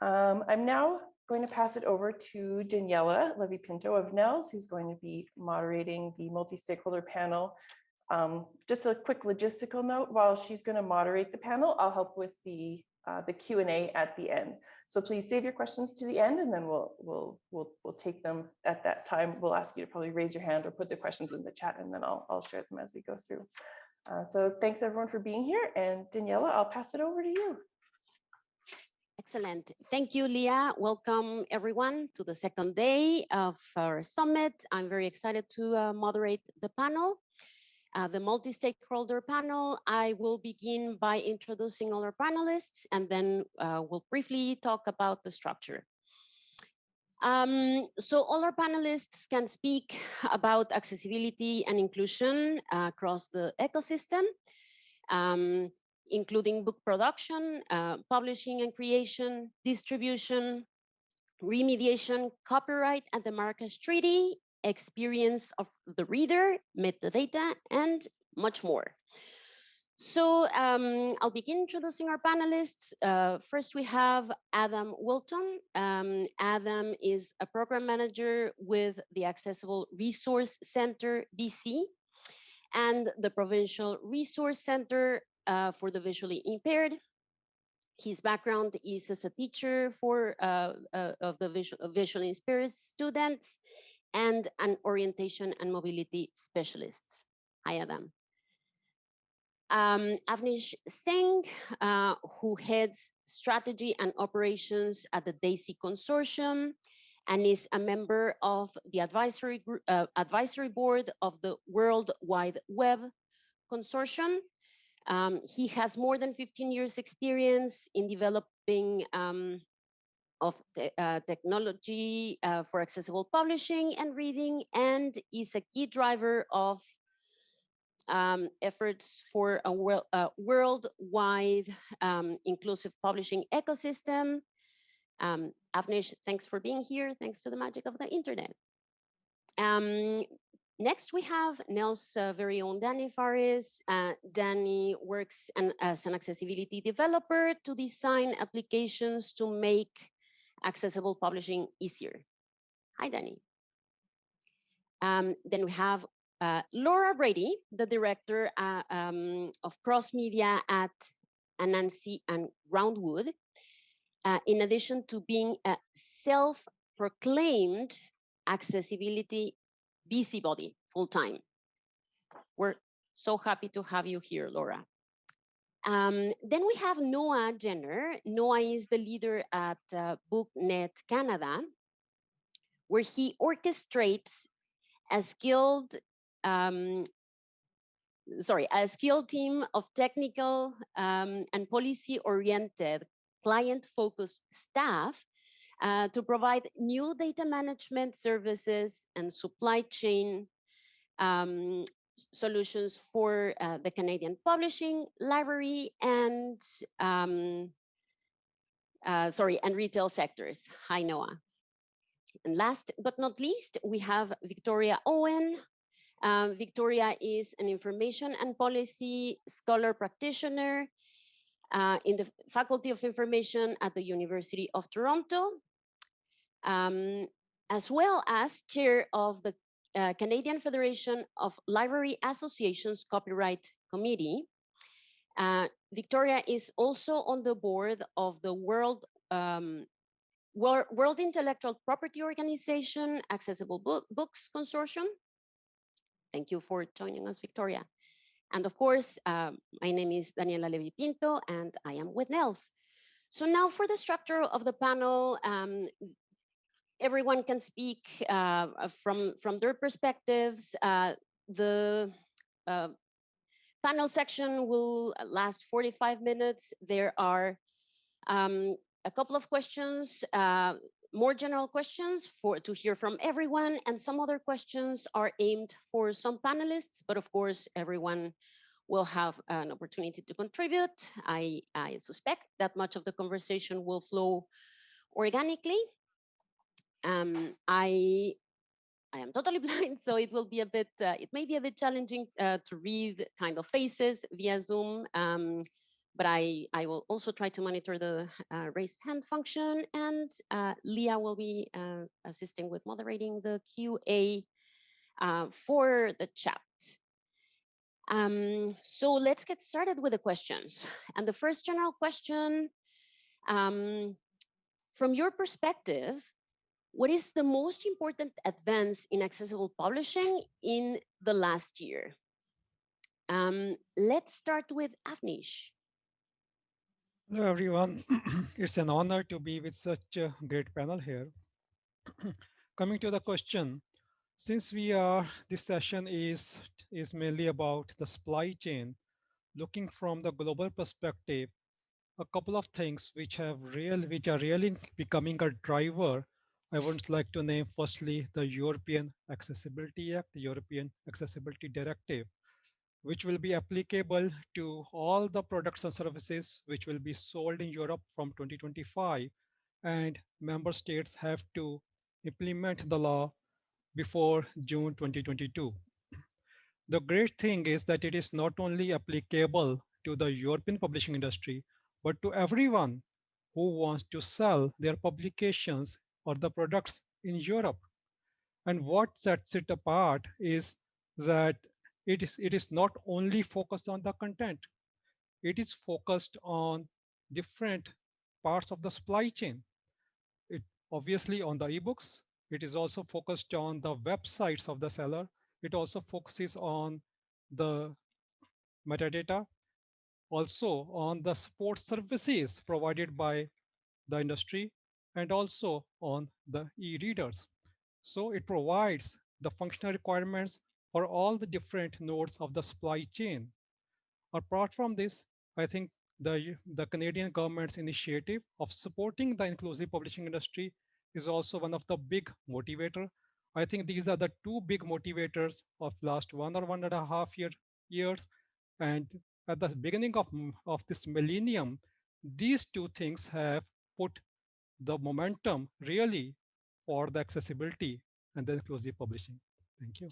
Um, I'm now going to pass it over to Daniela Levy Pinto of NNELS, who's going to be moderating the multi-stakeholder panel. Um, just a quick logistical note, while she's going to moderate the panel, I'll help with the uh, the Q&A at the end. So please save your questions to the end and then we'll, we'll, we'll, we'll take them at that time. We'll ask you to probably raise your hand or put the questions in the chat and then I'll, I'll share them as we go through. Uh, so thanks everyone for being here and Daniela, I'll pass it over to you. Excellent. Thank you, Leah. Welcome everyone to the second day of our summit. I'm very excited to uh, moderate the panel uh, the multi-stakeholder panel. I will begin by introducing all our panelists and then uh, we'll briefly talk about the structure. Um, so all our panelists can speak about accessibility and inclusion uh, across the ecosystem, um, including book production, uh, publishing and creation, distribution, remediation, copyright and the Marrakesh Treaty, experience of the reader, metadata, and much more. So um, I'll begin introducing our panelists. Uh, first, we have Adam Wilton. Um, Adam is a program manager with the Accessible Resource Center, BC, and the Provincial Resource Center uh, for the Visually Impaired. His background is as a teacher for uh, uh of the visual, visually impaired students and an orientation and mobility specialists. Hi, Adam. Um, Avneesh Singh, uh, who heads strategy and operations at the DAISY Consortium and is a member of the advisory, uh, advisory board of the World Wide Web Consortium. Um, he has more than 15 years experience in developing um, of te uh, technology uh, for accessible publishing and reading and is a key driver of um, efforts for a world, uh, worldwide um, inclusive publishing ecosystem. Um, Avneesh, thanks for being here. Thanks to the magic of the internet. Um, next, we have NNELS' uh, very own Danny Faris. Uh, Danny works an, as an accessibility developer to design applications to make accessible publishing easier. Hi, Danny. Um, then we have uh, Laura Brady, the director uh, um, of cross media at Anansi and Groundwood. Uh, in addition to being a self-proclaimed accessibility busybody full-time. We're so happy to have you here, Laura. Um, then we have Noah Genner. Noah is the leader at uh, BookNet Canada, where he orchestrates a skilled, um, sorry, a skilled team of technical um, and policy-oriented, client-focused staff uh, to provide new data management services and supply chain um, solutions for uh, the Canadian publishing library and um, uh, sorry, and retail sectors. Hi, Noah. And last but not least, we have Victoria Owen. Um, Victoria is an information and policy scholar practitioner uh, in the Faculty of Information at the University of Toronto, um, as well as chair of the uh, Canadian Federation of Library Associations Copyright Committee. Uh, Victoria is also on the board of the World um, World, Intellectual Property Organization Accessible Book, Books Consortium. Thank you for joining us, Victoria. And of course, um, my name is Daniela Levy Pinto and I am with NNELS. So now for the structure of the panel, um, everyone can speak uh, uh, from, from their perspectives. Uh, the uh, panel section will last 45 minutes. There are um, a couple of questions, uh, more general questions for to hear from everyone, and some other questions are aimed for some panelists, but of course, everyone will have an opportunity to contribute. I, I suspect that much of the conversation will flow organically um, I I am totally blind, so it will be a bit, uh, it may be a bit challenging uh, to read kind of faces via Zoom. Um, but I, I will also try to monitor the uh, raise hand function and uh, Leah will be uh, assisting with moderating the QA uh, for the chat. Um, so let's get started with the questions. And the first general question, um, from your perspective, what is the most important advance in accessible publishing in the last year? Um, let's start with Avneesh. Hello, everyone. it's an honor to be with such a great panel here. Coming to the question, since we are, this session is, is mainly about the supply chain, looking from the global perspective, a couple of things which have real, which are really becoming a driver. I would like to name firstly the European Accessibility Act, the European Accessibility Directive, which will be applicable to all the products and services which will be sold in Europe from 2025. And member states have to implement the law before June 2022. The great thing is that it is not only applicable to the European publishing industry, but to everyone who wants to sell their publications or the products in Europe. And what sets it apart is that it is, it is not only focused on the content, it is focused on different parts of the supply chain. It obviously on the ebooks, it is also focused on the websites of the seller. It also focuses on the metadata, also on the support services provided by the industry, and also on the e-readers. So it provides the functional requirements for all the different nodes of the supply chain. Apart from this, I think the, the Canadian government's initiative of supporting the inclusive publishing industry is also one of the big motivator. I think these are the two big motivators of last one or one and a half year, years. And at the beginning of, of this millennium, these two things have put the momentum really for the accessibility and the inclusive publishing. Thank you.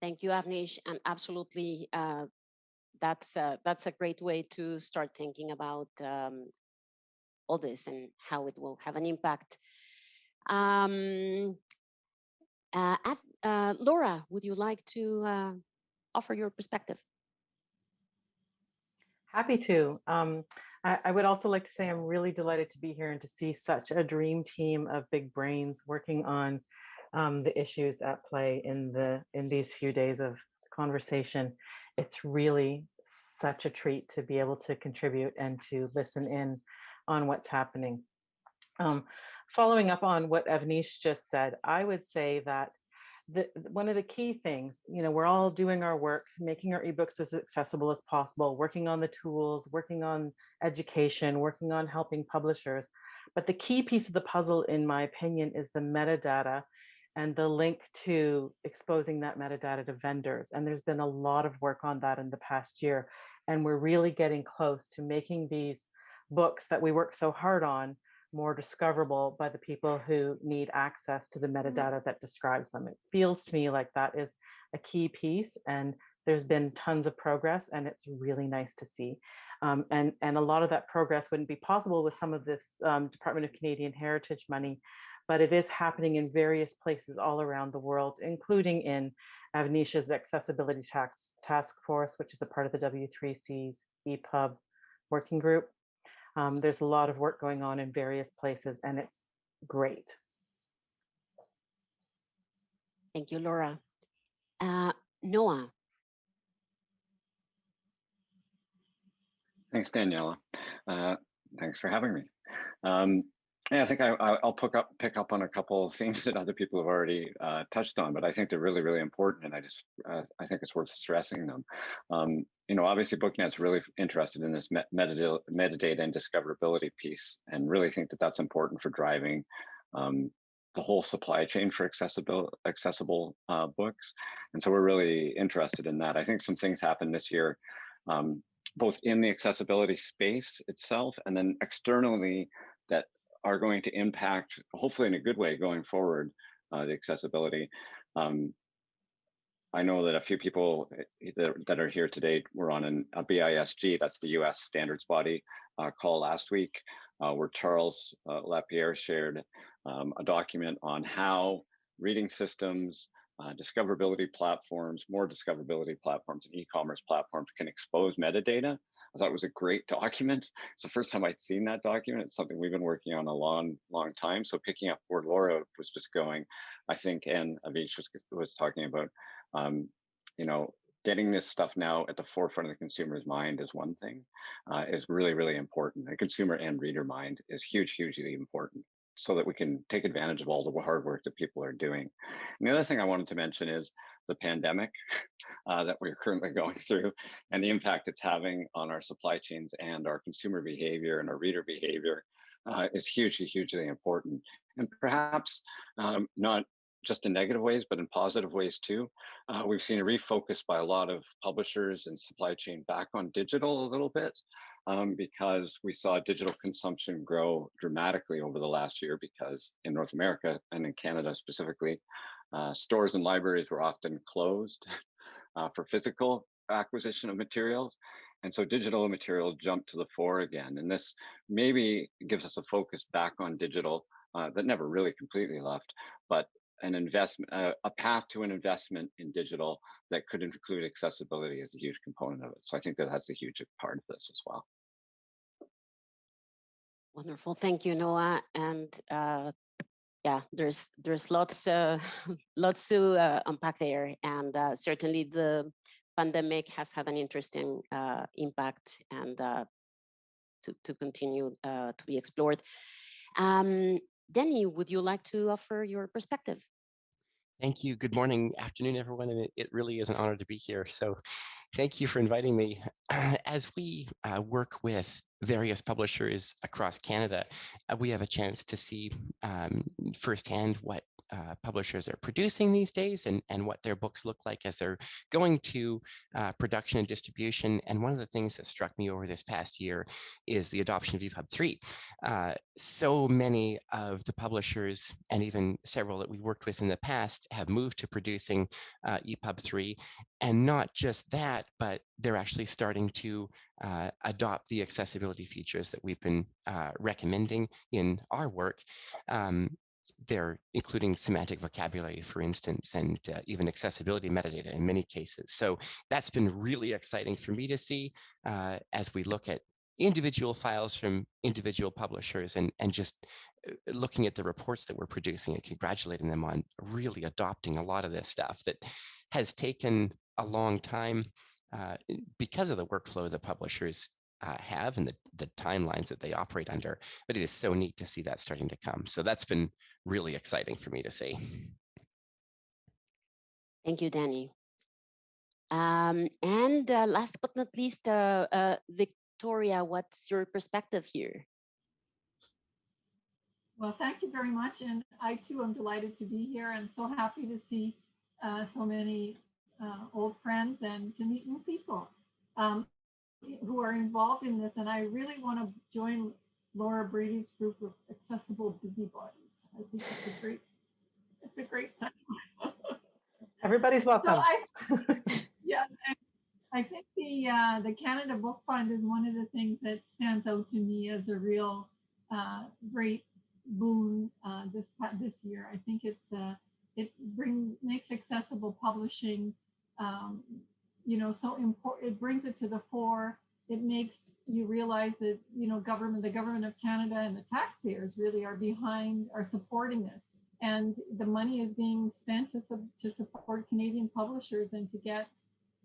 Thank you, Avneesh, and absolutely, uh, that's a, that's a great way to start thinking about um, all this and how it will have an impact. Um, uh, at, uh, Laura, would you like to uh, offer your perspective? Happy to. Um, I, would also like to say I'm really delighted to be here and to see such a dream team of big brains working on um, the issues at play in the in these few days of conversation. It's really such a treat to be able to contribute and to listen in on what's happening. Um, following up on what Avneesh just said, I would say that the, one of the key things, you know, we're all doing our work, making our ebooks as accessible as possible, working on the tools, working on education, working on helping publishers. But the key piece of the puzzle, in my opinion, is the metadata and the link to exposing that metadata to vendors. And there's been a lot of work on that in the past year. And we're really getting close to making these books that we work so hard on more discoverable by the people who need access to the mm. metadata that describes them. It feels to me like that is a key piece and there's been tons of progress and it's really nice to see. Um, and, and a lot of that progress wouldn't be possible with some of this um, Department of Canadian Heritage money, but it is happening in various places all around the world, including in Avneesh's Accessibility Tax Task Force, which is a part of the W3C's EPUB working group. Um, there's a lot of work going on in various places and it's great. Thank you, Laura. Uh, Noah. Thanks, Daniela. Uh, thanks for having me. Um, yeah, I think I, will pick up pick up on a couple of themes that other people have already uh, touched on, but I think they're really, really important, and I just uh, I think it's worth stressing them. Um, you know, obviously, BookNet's really interested in this metadata, metadata and discoverability piece, and really think that that's important for driving um, the whole supply chain for accessible accessible uh, books, and so we're really interested in that. I think some things happened this year. Um, both in the accessibility space itself and then externally that are going to impact, hopefully in a good way going forward, uh, the accessibility. Um, I know that a few people eh, that, that are here today were on an, a BISG, that's the US standards body uh, call last week, uh, where Charles uh, Lapierre shared um, a document on how reading systems, uh, discoverability platforms, more discoverability platforms and e-commerce platforms can expose metadata. I thought it was a great document. It's the first time I'd seen that document. It's something we've been working on a long, long time. So picking up where Laura was just going, I think, and Avneesh was, was talking about, um, you know, getting this stuff now at the forefront of the consumer's mind is one thing, uh, is really, really important. The consumer and reader mind is huge, hugely important so that we can take advantage of all the hard work that people are doing. And the other thing I wanted to mention is the pandemic uh, that we're currently going through and the impact it's having on our supply chains and our consumer behavior and our reader behavior uh, is hugely, hugely important. And perhaps um, not just in negative ways, but in positive ways too. Uh, we've seen a refocus by a lot of publishers and supply chain back on digital a little bit um, because we saw digital consumption grow dramatically over the last year because in North America and in Canada specifically, uh, stores and libraries were often closed uh, for physical acquisition of materials. And so digital material jumped to the fore again. And this maybe gives us a focus back on digital uh, that never really completely left, but an investment, uh, a path to an investment in digital that could include accessibility as a huge component of it. So I think that that's a huge part of this as well. Wonderful, thank you, Noah. And uh, yeah, there's there's lots uh, lots to uh, unpack there, and uh, certainly the pandemic has had an interesting uh, impact and uh, to to continue to be explored. Um, Denny, would you like to offer your perspective? Thank you. Good morning, afternoon, everyone. And it, it really is an honor to be here. So thank you for inviting me. As we uh, work with various publishers across Canada, uh, we have a chance to see um, firsthand what uh, publishers are producing these days and, and what their books look like as they're going to uh, production and distribution. And one of the things that struck me over this past year is the adoption of EPUB 3. Uh, so many of the publishers and even several that we worked with in the past have moved to producing uh, EPUB 3. And not just that, but they're actually starting to uh, adopt the accessibility features that we've been uh, recommending in our work. Um, they're including semantic vocabulary, for instance, and uh, even accessibility metadata in many cases. So that's been really exciting for me to see uh, as we look at individual files from individual publishers and, and just uh, looking at the reports that we're producing and congratulating them on really adopting a lot of this stuff that has taken a long time uh, because of the workflow the publishers uh, have and the, the timelines that they operate under. But it is so neat to see that starting to come. So that's been really exciting for me to see. Thank you, Danny. Um, and uh, last but not least, uh, uh, Victoria, what's your perspective here? Well, thank you very much. And I too am delighted to be here and so happy to see uh, so many uh, old friends and to meet new people. Um, who are involved in this. And I really want to join Laura Brady's group of accessible busybodies. I think it's a great, it's a great time. Everybody's welcome. So I, yeah, I think the uh, the Canada Book Fund is one of the things that stands out to me as a real uh, great boon uh, this this year. I think it's uh, it bring makes accessible publishing um, you know, so important, it brings it to the fore. It makes you realize that, you know, government, the government of Canada and the taxpayers really are behind, are supporting this. And the money is being spent to, to support Canadian publishers and to get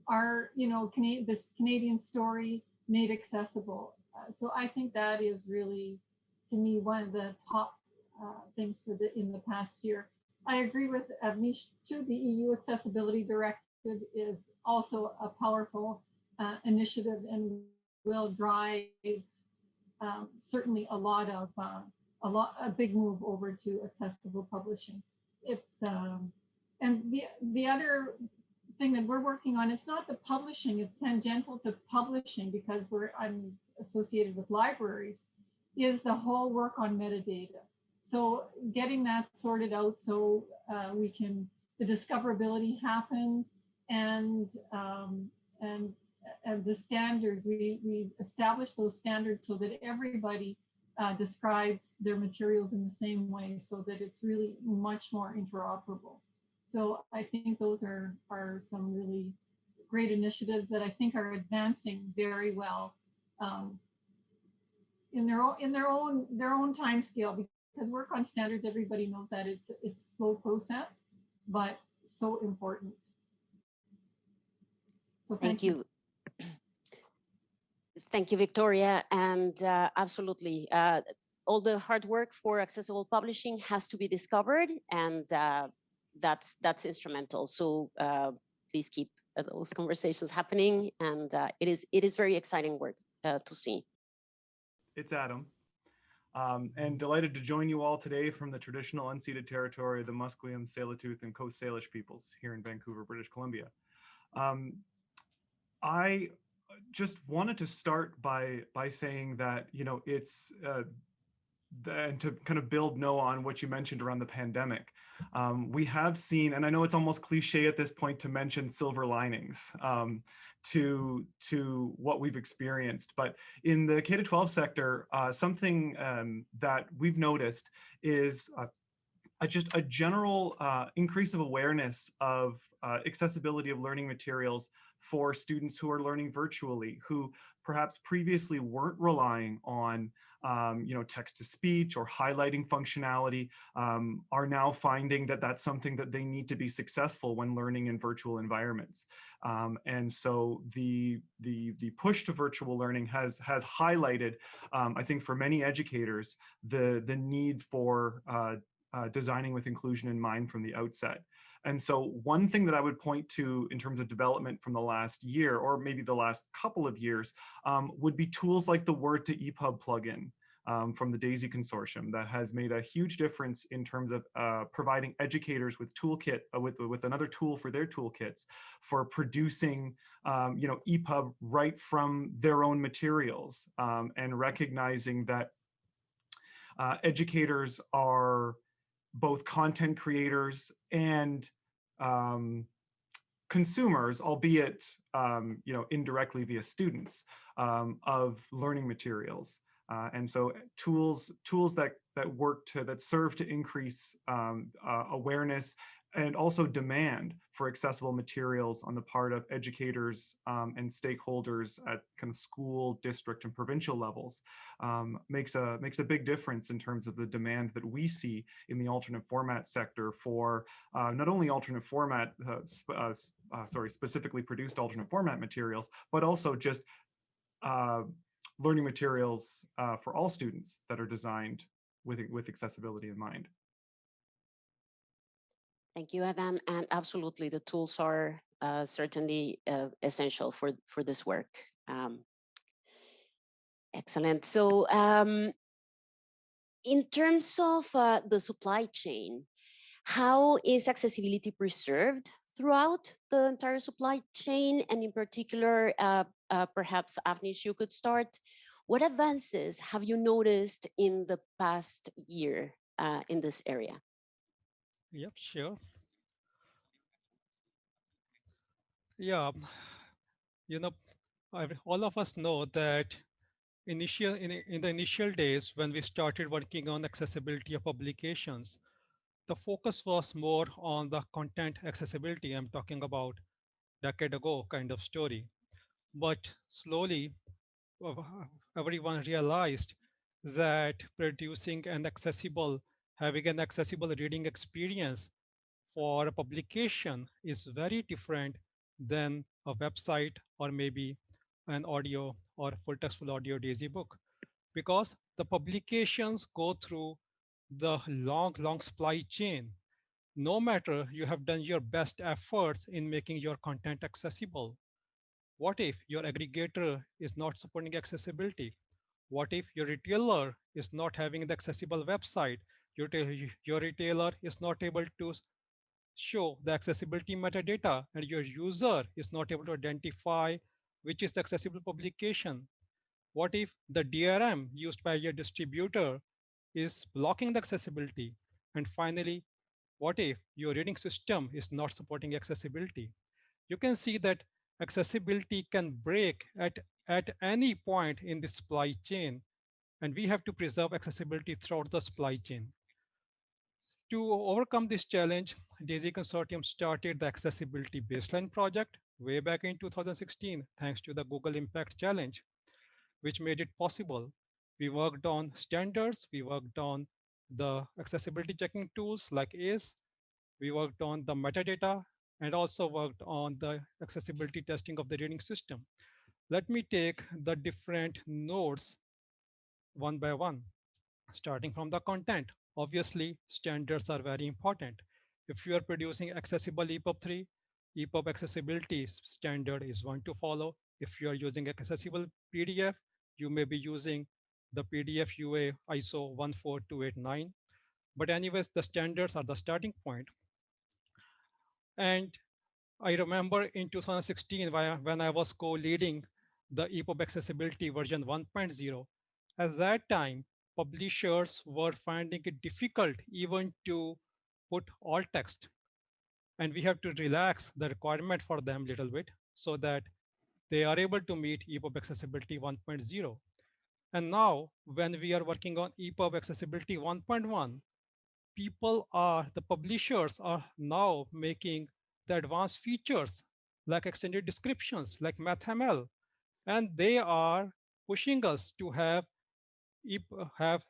our, you know, Canadian, this Canadian story made accessible. Uh, so I think that is really, to me, one of the top uh, things for the in the past year. I agree with Avneesh too. The EU Accessibility Directive is also a powerful uh, initiative and will drive um, certainly a lot of uh, a lot a big move over to accessible publishing. It's um, and the the other thing that we're working on it's not the publishing it's tangential to publishing because we're I'm associated with libraries is the whole work on metadata. So getting that sorted out so uh, we can the discoverability happens and um, and and the standards. We we established those standards so that everybody uh, describes their materials in the same way, so that it's really much more interoperable. So I think those are are some really great initiatives that I think are advancing very well um, in their own in their own their own time scale because work on standards everybody knows that it's it's slow process but so important so Thank you. Thank you, Victoria. And uh, absolutely, uh, all the hard work for accessible publishing has to be discovered, and uh, that's that's instrumental. So uh, please keep uh, those conversations happening, and uh, it is it is very exciting work uh, to see. It's Adam. Um, and delighted to join you all today from the traditional unceded territory of the Musqueam, Tsleil-Waututh, and Coast Salish peoples here in Vancouver, British Columbia. Um, I just wanted to start by by saying that you know it's uh, and to kind of build Noah on what you mentioned around the pandemic, um, we have seen, and I know it's almost cliche at this point to mention silver linings um, to to what we've experienced, but in the K to 12 sector, uh, something um, that we've noticed is uh, a, just a general uh, increase of awareness of uh, accessibility of learning materials for students who are learning virtually, who perhaps previously weren't relying on um, you know, text to speech or highlighting functionality um, are now finding that that's something that they need to be successful when learning in virtual environments. Um, and so the, the, the push to virtual learning has, has highlighted, um, I think for many educators, the, the need for uh, uh, designing with inclusion in mind from the outset. And so one thing that I would point to in terms of development from the last year, or maybe the last couple of years, um, would be tools like the Word to EPUB plugin. Um, from the DAISY consortium that has made a huge difference in terms of uh, providing educators with toolkit uh, with with another tool for their toolkits for producing um, you know EPUB right from their own materials um, and recognizing that uh, educators are both content creators and um, consumers, albeit um, you know indirectly via students um, of learning materials. Uh, and so tools tools that that work to that serve to increase um, uh, awareness and also demand for accessible materials on the part of educators um, and stakeholders at kind of school, district, and provincial levels um, makes a makes a big difference in terms of the demand that we see in the alternate format sector for uh, not only alternate format, uh, uh, uh, sorry, specifically produced alternate format materials, but also just uh, learning materials uh, for all students that are designed with with accessibility in mind. Thank you, Adam. And absolutely, the tools are uh, certainly uh, essential for, for this work. Um, excellent. So um, in terms of uh, the supply chain, how is accessibility preserved throughout the entire supply chain? And in particular, uh, uh, perhaps Avneesh, you could start. What advances have you noticed in the past year uh, in this area? Yep, sure. Yeah, you know, all of us know that initial in, in the initial days when we started working on accessibility of publications, the focus was more on the content accessibility. I'm talking about decade ago kind of story. But slowly, everyone realized that producing an accessible, having an accessible reading experience for a publication is very different than a website or maybe an audio or full textful audio DAISY book because the publications go through the long, long supply chain. No matter you have done your best efforts in making your content accessible. What if your aggregator is not supporting accessibility? What if your retailer is not having the accessible website? Your, your retailer is not able to show the accessibility metadata and your user is not able to identify which is the accessible publication. What if the DRM used by your distributor is blocking the accessibility? And finally, what if your reading system is not supporting accessibility? you can see that accessibility can break at, at any point in the supply chain. And we have to preserve accessibility throughout the supply chain. To overcome this challenge, DAISY Consortium started the Accessibility Baseline Project way back in 2016, thanks to the Google Impact Challenge, which made it possible. We worked on standards, we worked on the accessibility checking tools like ACE, we worked on the metadata, and also worked on the accessibility testing of the reading system. Let me take the different nodes one by one, starting from the content. Obviously, standards are very important. If you are producing accessible EPUB 3, EPUB accessibility standard is one to follow. If you are using accessible PDF, you may be using the PDF UA ISO 14289. But anyways, the standards are the starting point. And I remember in 2016, when I was co-leading the EPUB accessibility version 1.0, at that time, publishers were finding it difficult even to put alt text. And we have to relax the requirement for them a little bit so that they are able to meet EPUB accessibility 1.0. And now when we are working on EPUB accessibility 1.1, people are, the publishers are now making the advanced features like extended descriptions, like MathML, and they are pushing us to have Uh, have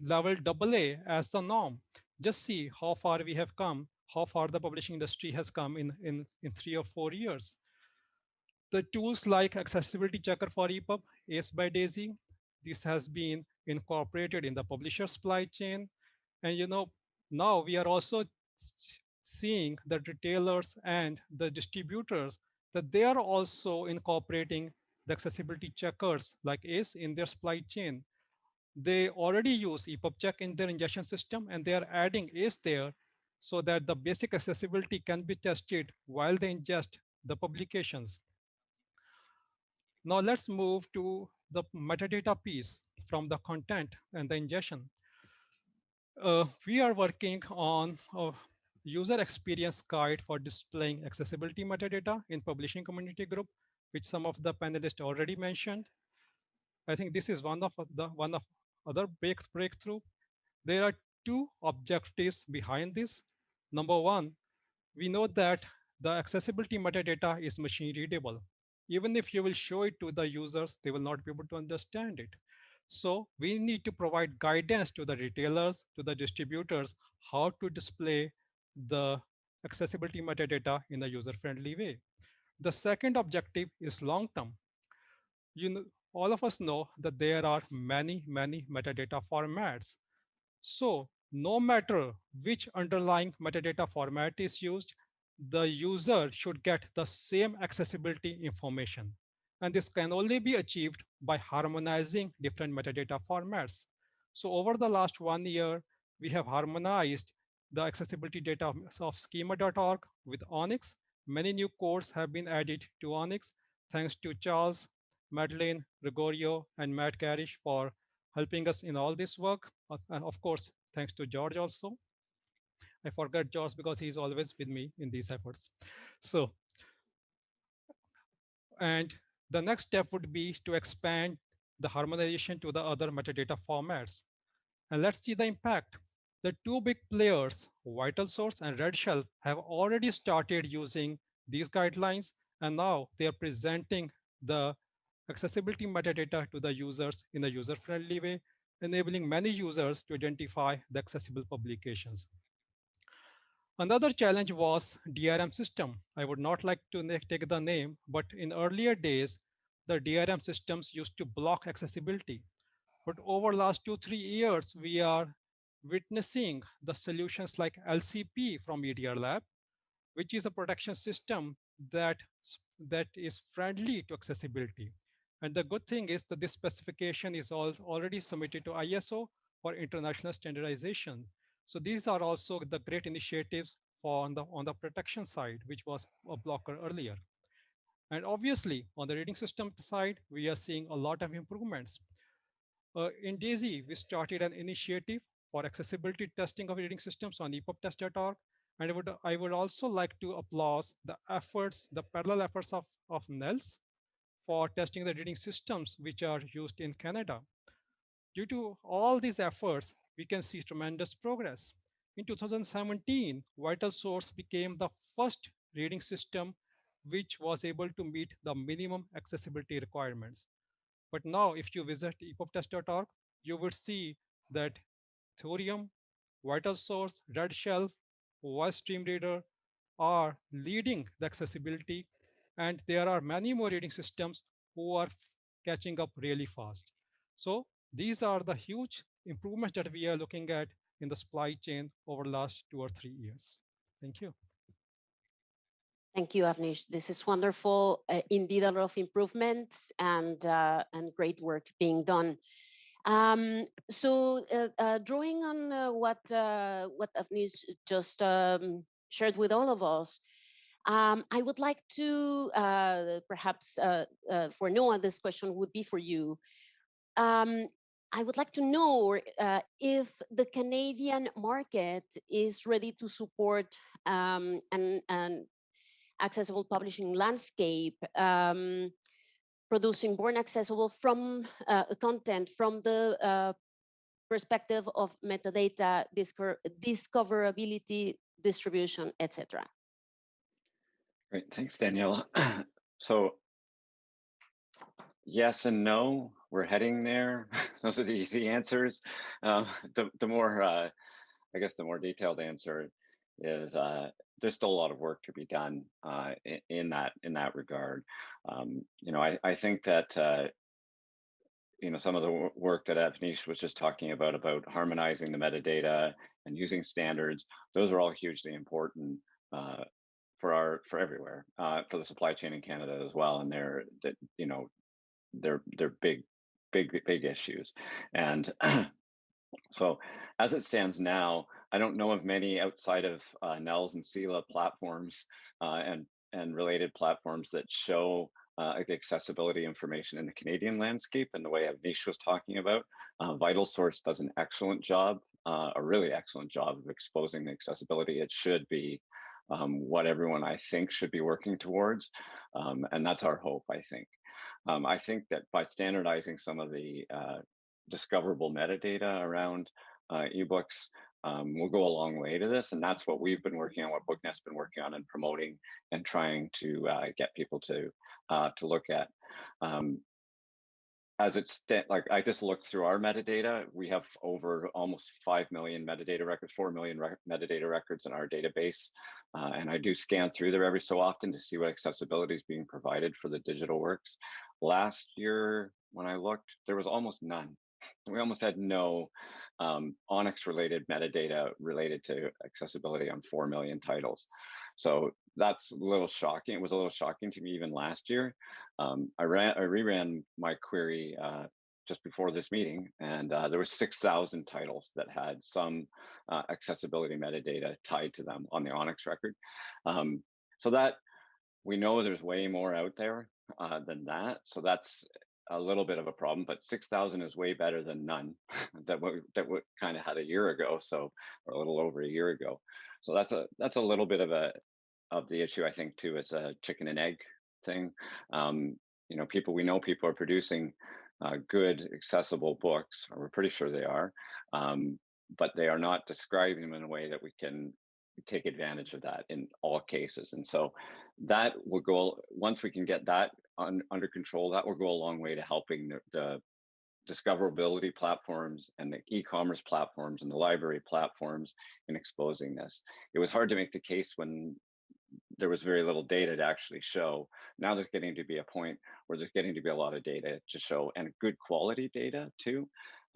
level AA as the norm. Just see how far we have come, how far the publishing industry has come in, in, in three or four years. The tools like Accessibility Checker for EPUB, ACE by DAISY, this has been incorporated in the publisher supply chain. And you know, now we are also seeing the retailers and the distributors that they are also incorporating the accessibility checkers like ACE in their supply chain they already use EPUB check in their ingestion system and they are adding ACE there so that the basic accessibility can be tested while they ingest the publications. Now let's move to the metadata piece from the content and the ingestion. Uh, we are working on a user experience guide for displaying accessibility metadata in publishing community group, which some of the panelists already mentioned. I think this is one of the one of other break, breakthrough. There are two objectives behind this. Number one, we know that the accessibility metadata is machine readable. Even if you will show it to the users, they will not be able to understand it. So we need to provide guidance to the retailers, to the distributors, how to display the accessibility metadata in a user-friendly way. The second objective is long-term. You know, all of us know that there are many, many metadata formats. So no matter which underlying metadata format is used, the user should get the same accessibility information. And this can only be achieved by harmonizing different metadata formats. So over the last one year, we have harmonized the accessibility data of schema.org with ONIX. Many new cores have been added to ONIX thanks to Charles Madeleine, Gregorio, and Matt Garrish for helping us in all this work. Uh, and of course, thanks to George also. I forgot George because he's always with me in these efforts. So, and the next step would be to expand the harmonization to the other metadata formats. And let's see the impact. The two big players, VitalSource and RedShelf, have already started using these guidelines, and now they are presenting the accessibility metadata to the users in a user-friendly way, enabling many users to identify the accessible publications. Another challenge was DRM system. I would not like to take the name, but in earlier days, the DRM systems used to block accessibility. But over last two, three years, we are witnessing the solutions like LCP from EDR Lab, which is a protection system that, that is friendly to accessibility. And the good thing is that this specification is all already submitted to ISO for international standardization. So these are also the great initiatives for on the, on the protection side, which was a blocker earlier. And obviously, on the reading system side, we are seeing a lot of improvements. Uh, in DAISY, we started an initiative for accessibility testing of reading systems on EPUBtest.org. And I would, I would also like to applaud the efforts, the parallel efforts of, of NNELS for testing the reading systems which are used in Canada. Due to all these efforts, we can see tremendous progress. In 2017, Vital Source became the first reading system which was able to meet the minimum accessibility requirements. But now if you visit epubtest.org, you would see that Thorium, Vital Source, Red Shelf, Voice Dream Reader are leading the accessibility and there are many more reading systems who are catching up really fast. So these are the huge improvements that we are looking at in the supply chain over the last two or three years. Thank you. Thank you, Avneesh. This is wonderful. Uh, indeed, a lot of improvements and uh, and great work being done. Um, so, uh, uh drawing on uh, what uh, what Avneesh just um, shared with all of us, um, I would like to perhaps for Noah, this question would be for you. Um, I would like to know uh, if the Canadian market is ready to support um, an, an, accessible publishing landscape, um, producing born accessible from uh, content from the uh, perspective of metadata, discoverability, distribution, etc. Great, thanks, Daniela. so yes and no, we're heading there. Those are the easy answers. Uh, the, the more, uh, I guess the more detailed answer is uh, there's still a lot of work to be done uh, in, in, that in that regard. Um, you know, I, I think that uh, you know some of the work that Avneesh was just talking about about harmonizing the metadata and using standards. Those are all hugely important uh, for our for everywhere uh, for the supply chain in Canada as well. And they're that you know they're they're big big big issues and so as it stands now i don't know of many outside of uh, NNELS and CELA platforms uh, and and related platforms that show uh, the accessibility information in the Canadian landscape and the way Avneesh was talking about. Uh, Vital Source does an excellent job, uh, a really excellent job of exposing the accessibility. It should be um, what everyone I think should be working towards. Um, and that's our hope, I think. Um, I think that by standardizing some of the uh, discoverable metadata around uh, ebooks, um, will go a long way to this. And that's what we've been working on, what BookNet's been working on and promoting and trying to uh, get people to uh, to look at. As it's like I just looked through our metadata, we have over almost 5 million metadata records, 4 million rec metadata records in our database. Uh, and I do scan through there every so often to see what accessibility is being provided for the digital works. Last year, when I looked, there was almost none. We almost had no um, ONIX related metadata related to accessibility on 4 million titles. So that's a little shocking. It was a little shocking to me even last year. Um, I ran, I reran my query uh, just before this meeting, and uh, there were 6,000 titles that had some uh, accessibility metadata tied to them on the ONIX record. Um, so that we know there's way more out there uh, than that. So that's a little bit of a problem, but 6,000 is way better than none that we, that we kind of had a year ago. So, or a little over a year ago. So that's a, that's a little bit of a, of the issue, I think too, it's a chicken and egg thing. Um, you know, people, we know people are producing uh, good accessible books, or we're pretty sure they are, um, but they are not describing them in a way that we can take advantage of that in all cases. And so that will go, once we can get that un, under control, that will go a long way to helping the, the discoverability platforms and the e-commerce platforms and the library platforms in exposing this. It was hard to make the case when there was very little data to actually show. Now there's getting to be a point where there's getting to be a lot of data to show and good quality data too.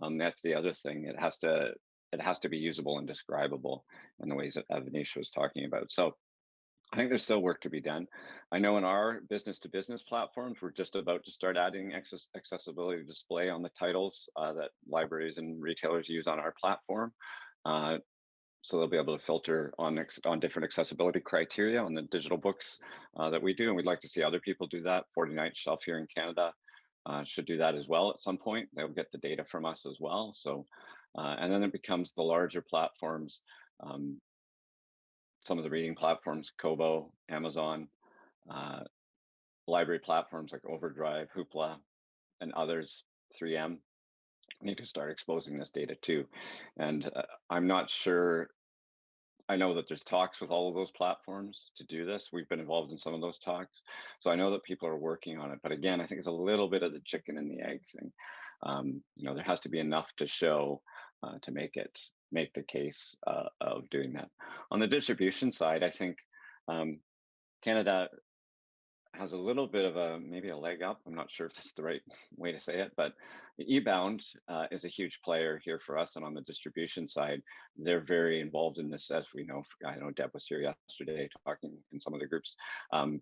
Um, that's the other thing. It has to it has to be usable and describable in the ways that Avneesh was talking about. So I think there's still work to be done. I know in our business to business platforms, we're just about to start adding access accessibility display on the titles uh, that libraries and retailers use on our platform. Uh, so they'll be able to filter on on different accessibility criteria on the digital books uh, that we do, and we'd like to see other people do that. 49th Shelf here in Canada uh, should do that as well at some point. They'll get the data from us as well. So, uh, and then it becomes the larger platforms um, some of the reading platforms, Kobo, Amazon, uh, library platforms like Overdrive, Hoopla, and others, 3M, need to start exposing this data too. And uh, I'm not sure I know that there's talks with all of those platforms to do this. We've been involved in some of those talks. So I know that people are working on it. But again, I think it's a little bit of the chicken and the egg thing. Um, you know, there has to be enough to show uh, to make it make the case uh, of doing that. On the distribution side, I think um, Canada has a little bit of a maybe a leg up. I'm not sure if that's the right way to say it, but eBound uh, is a huge player here for us. And on the distribution side, they're very involved in this. As we know, I know Deb was here yesterday talking in some of the groups. Um,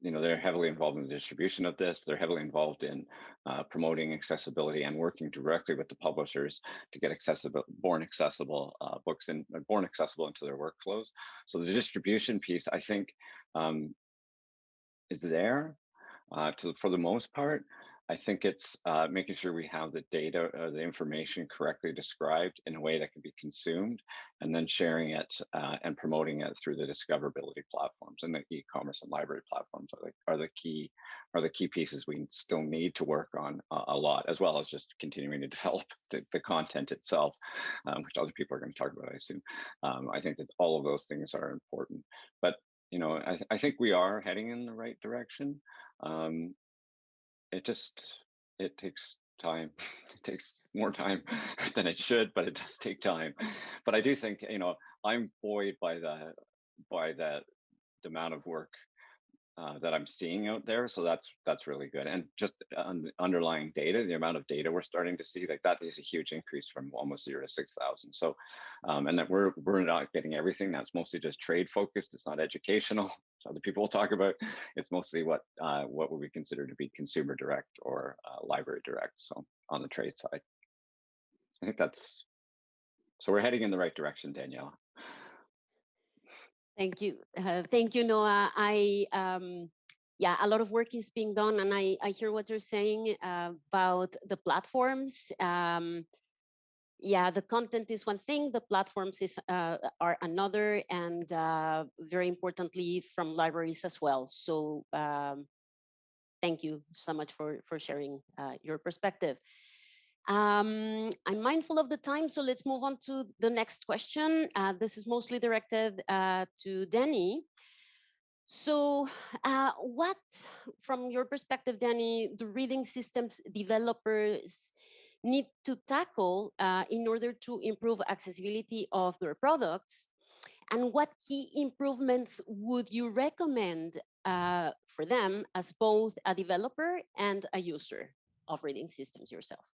you know, they're heavily involved in the distribution of this. They're heavily involved in uh, promoting accessibility and working directly with the publishers to get accessible, born accessible uh, books and born accessible into their workflows. So the distribution piece, I think, um, is there uh, to, for the most part. I think it's uh, making sure we have the data, or the information correctly described in a way that can be consumed, and then sharing it uh, and promoting it through the discoverability platforms and the e-commerce and library platforms are the, are the key are the key pieces we still need to work on a lot, as well as just continuing to develop the, the content itself, um, which other people are going to talk about, I assume. Um, I think that all of those things are important, but you know, I, th I think we are heading in the right direction. Um, it just, it takes time. It takes more time than it should, but it does take time. But I do think, you know, I'm buoyed by the, by that, the amount of work uh, that I'm seeing out there. So that's that's really good. And just on underlying data, the amount of data we're starting to see, like that is a huge increase from almost zero to 6,000. So, um, and that we're, we're not getting everything. That's mostly just trade focused. It's not educational. Other people will talk about. It's mostly what uh, what would we consider to be consumer direct or uh, library direct. So on the trade side, I think that's, so we're heading in the right direction, Danielle. Thank you. Uh, thank you, Noah. I, um, yeah, a lot of work is being done and I, I hear what you're saying uh, about the platforms. Um, yeah, the content is one thing, the platforms is uh, are another, and uh, very importantly from libraries as well. So um, thank you so much for, for sharing uh, your perspective. Um, I'm mindful of the time, so let's move on to the next question. Uh, this is mostly directed uh, to Danny. So uh, what, from your perspective, Danny, the reading systems developers need to tackle uh, in order to improve accessibility of their products? And what key improvements would you recommend uh, for them as both a developer and a user of reading systems yourself?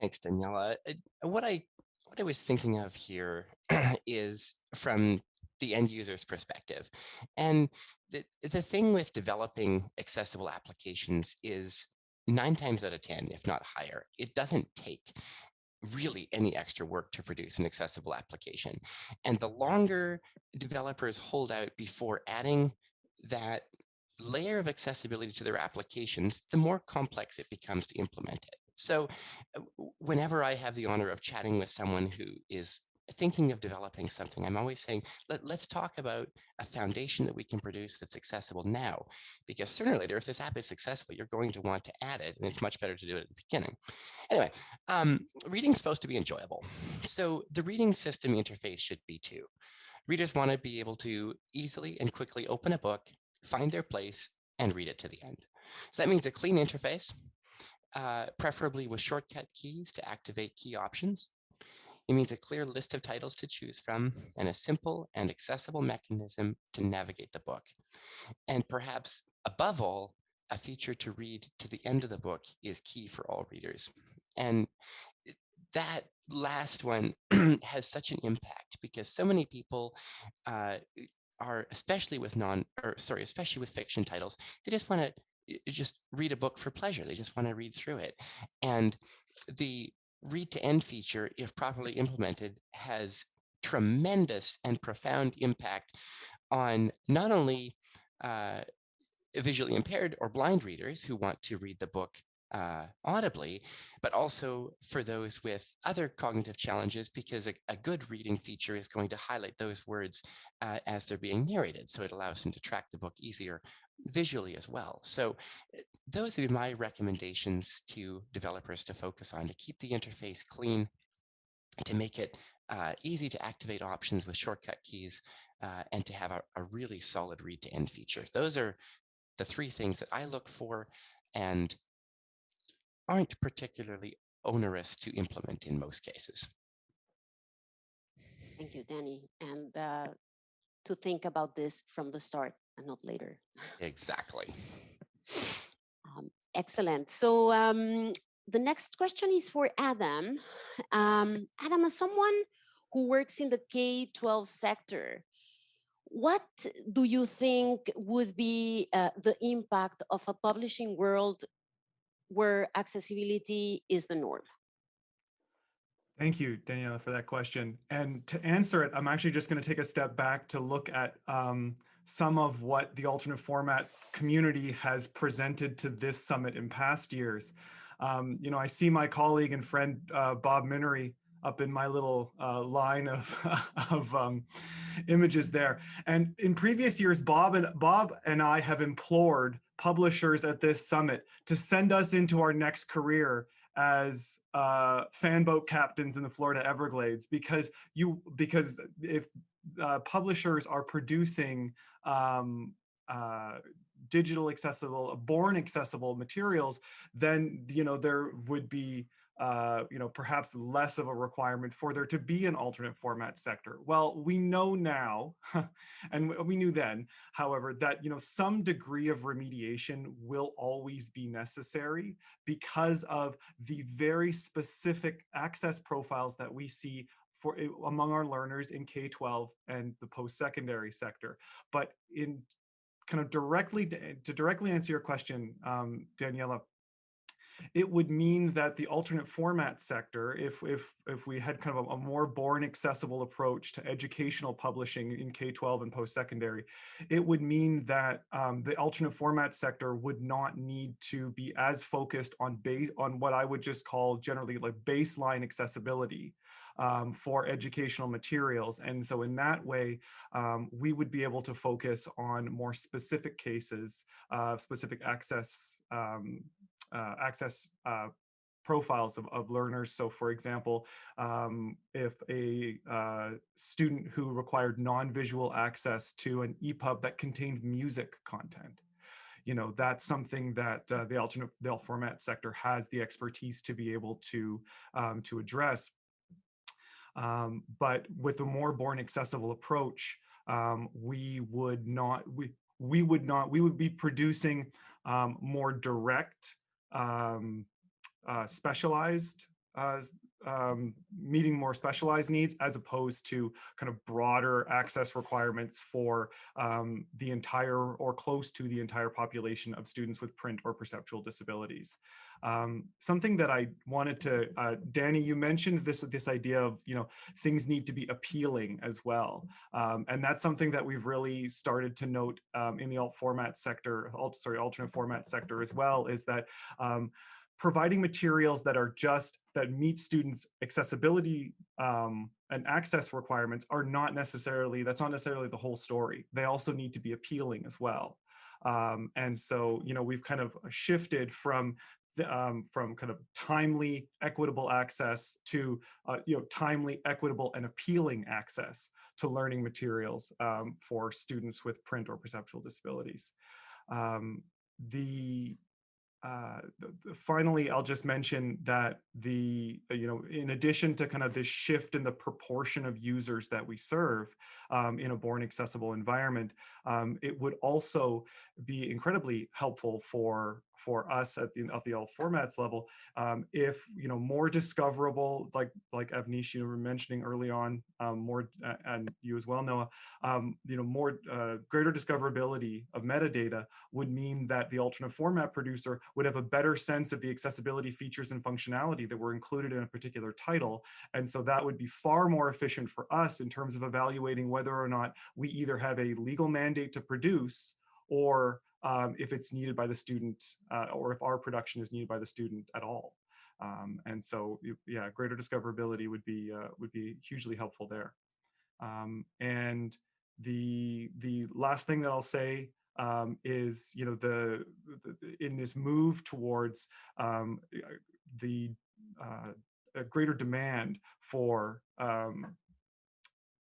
Thanks, Daniela. What I what I was thinking of here is from the end user's perspective. And the, the thing with developing accessible applications is nine times out of 10, if not higher, it doesn't take really any extra work to produce an accessible application. And the longer developers hold out before adding that layer of accessibility to their applications, the more complex it becomes to implement it. So uh, whenever I have the honor of chatting with someone who is thinking of developing something, I'm always saying, Let, us talk about a foundation that we can produce that's accessible now. Because sooner or later, if this app is successful, you're going to want to add it, and it's much better to do it at the beginning. Anyway, um, reading's supposed to be enjoyable. So the reading system interface should be too. Readers want to be able to easily and quickly open a book, find their place, and read it to the end. So that means a clean interface, uh, preferably with shortcut keys to activate key options. It means a clear list of titles to choose from and a simple and accessible mechanism to navigate the book. And perhaps above all, a feature to read to the end of the book is key for all readers. And that last one has such an impact because so many people uh, are, especially with non, or sorry, especially with fiction titles, they just want to just read a book for pleasure. They just want to read through it. And the read to end feature, if properly implemented, has tremendous and profound impact on not only uh, visually impaired or blind readers who want to read the book uh, audibly, but also for those with other cognitive challenges, because a, a good reading feature is going to highlight those words uh, as they're being narrated. So it allows them to track the book easier visually as well. So uh, those would be my recommendations to developers to focus on to keep the interface clean, to make it uh, easy to activate options with shortcut keys, uh, and to have a, a really solid read to end feature. Those are the three things that I look for and aren't particularly onerous to implement in most cases. Thank you, Danny. And uh, to think about this from the start and not later. Exactly. Um, excellent. So um, the next question is for Adam. Um, Adam, as someone who works in the K-12 sector, what do you think would be uh, the impact of a publishing world where accessibility is the norm? Thank you, Daniela, for that question. And to answer it, I'm actually just going to take a step back to look at um, some of what the alternate format community has presented to this summit in past years. Um, you know, I see my colleague and friend uh, Bob Minery up in my little uh, line of, of um, images there. And in previous years, Bob and Bob and I have implored publishers at this summit to send us into our next career as uh, fan boat captains in the Florida Everglades because you because if uh, publishers are producing um, uh, digital accessible, born accessible materials, then you know there would be uh, you know, perhaps less of a requirement for there to be an alternate format sector. Well, we know now, and we knew then, however, that, you know, some degree of remediation will always be necessary because of the very specific access profiles that we see for among our learners in K-12 and the post-secondary sector. But in kind of directly to, to directly answer your question, um, Daniela, it would mean that the alternate format sector, if, if, if we had kind of a, a more born accessible approach to educational publishing in K-12 and post-secondary, it would mean that um, the alternate format sector would not need to be as focused on, base, on what I would just call generally like baseline accessibility. Um, for educational materials. And so in that way, um, we would be able to focus on more specific cases, uh, specific access um, access uh, profiles of, of learners. So for example, um, if a uh, student who required non-visual access to an EPUB that contained music content, you know, that's something that uh, the alternate the format sector has the expertise to be able to, um, to address. Um, but with a more born accessible approach, um, we would not, we, we would not, we would be producing um, more direct um, uh, specialized, uh, um, meeting more specialized needs as opposed to kind of broader access requirements for um, the entire or close to the entire population of students with print or perceptual disabilities. Um, something that I wanted to, uh, Danny, you mentioned this this idea of you know things need to be appealing as well, um, and that's something that we've really started to note um, in the alt format sector, alt sorry alternate format sector as well, is that um, providing materials that are just that meet students accessibility um, and access requirements are not necessarily that's not necessarily the whole story they also need to be appealing as well um, and so you know we've kind of shifted from um, from kind of timely, equitable access to, uh, you know, timely, equitable, and appealing access to learning materials um, for students with print or perceptual disabilities. Um, the uh, finally, I'll just mention that the, you know, in addition to kind of this shift in the proportion of users that we serve um, in a born accessible environment, um, it would also be incredibly helpful for for us at the alt formats level um, if you know more discoverable like like Avneesh you were mentioning early on um, more uh, and you as well Noah um, you know more uh, greater discoverability of metadata would mean that the alternate format producer would have a better sense of the accessibility features and functionality that were included in a particular title. And so that would be far more efficient for us in terms of evaluating whether or not we either have a legal mandate to produce or um, if it's needed by the student uh, or if our production is needed by the student at all. Um, and so, yeah, greater discoverability would be uh, would be hugely helpful there. Um, and the the last thing that I'll say um, is, you know, the, the in this move towards um, uh, the uh, greater demand for um,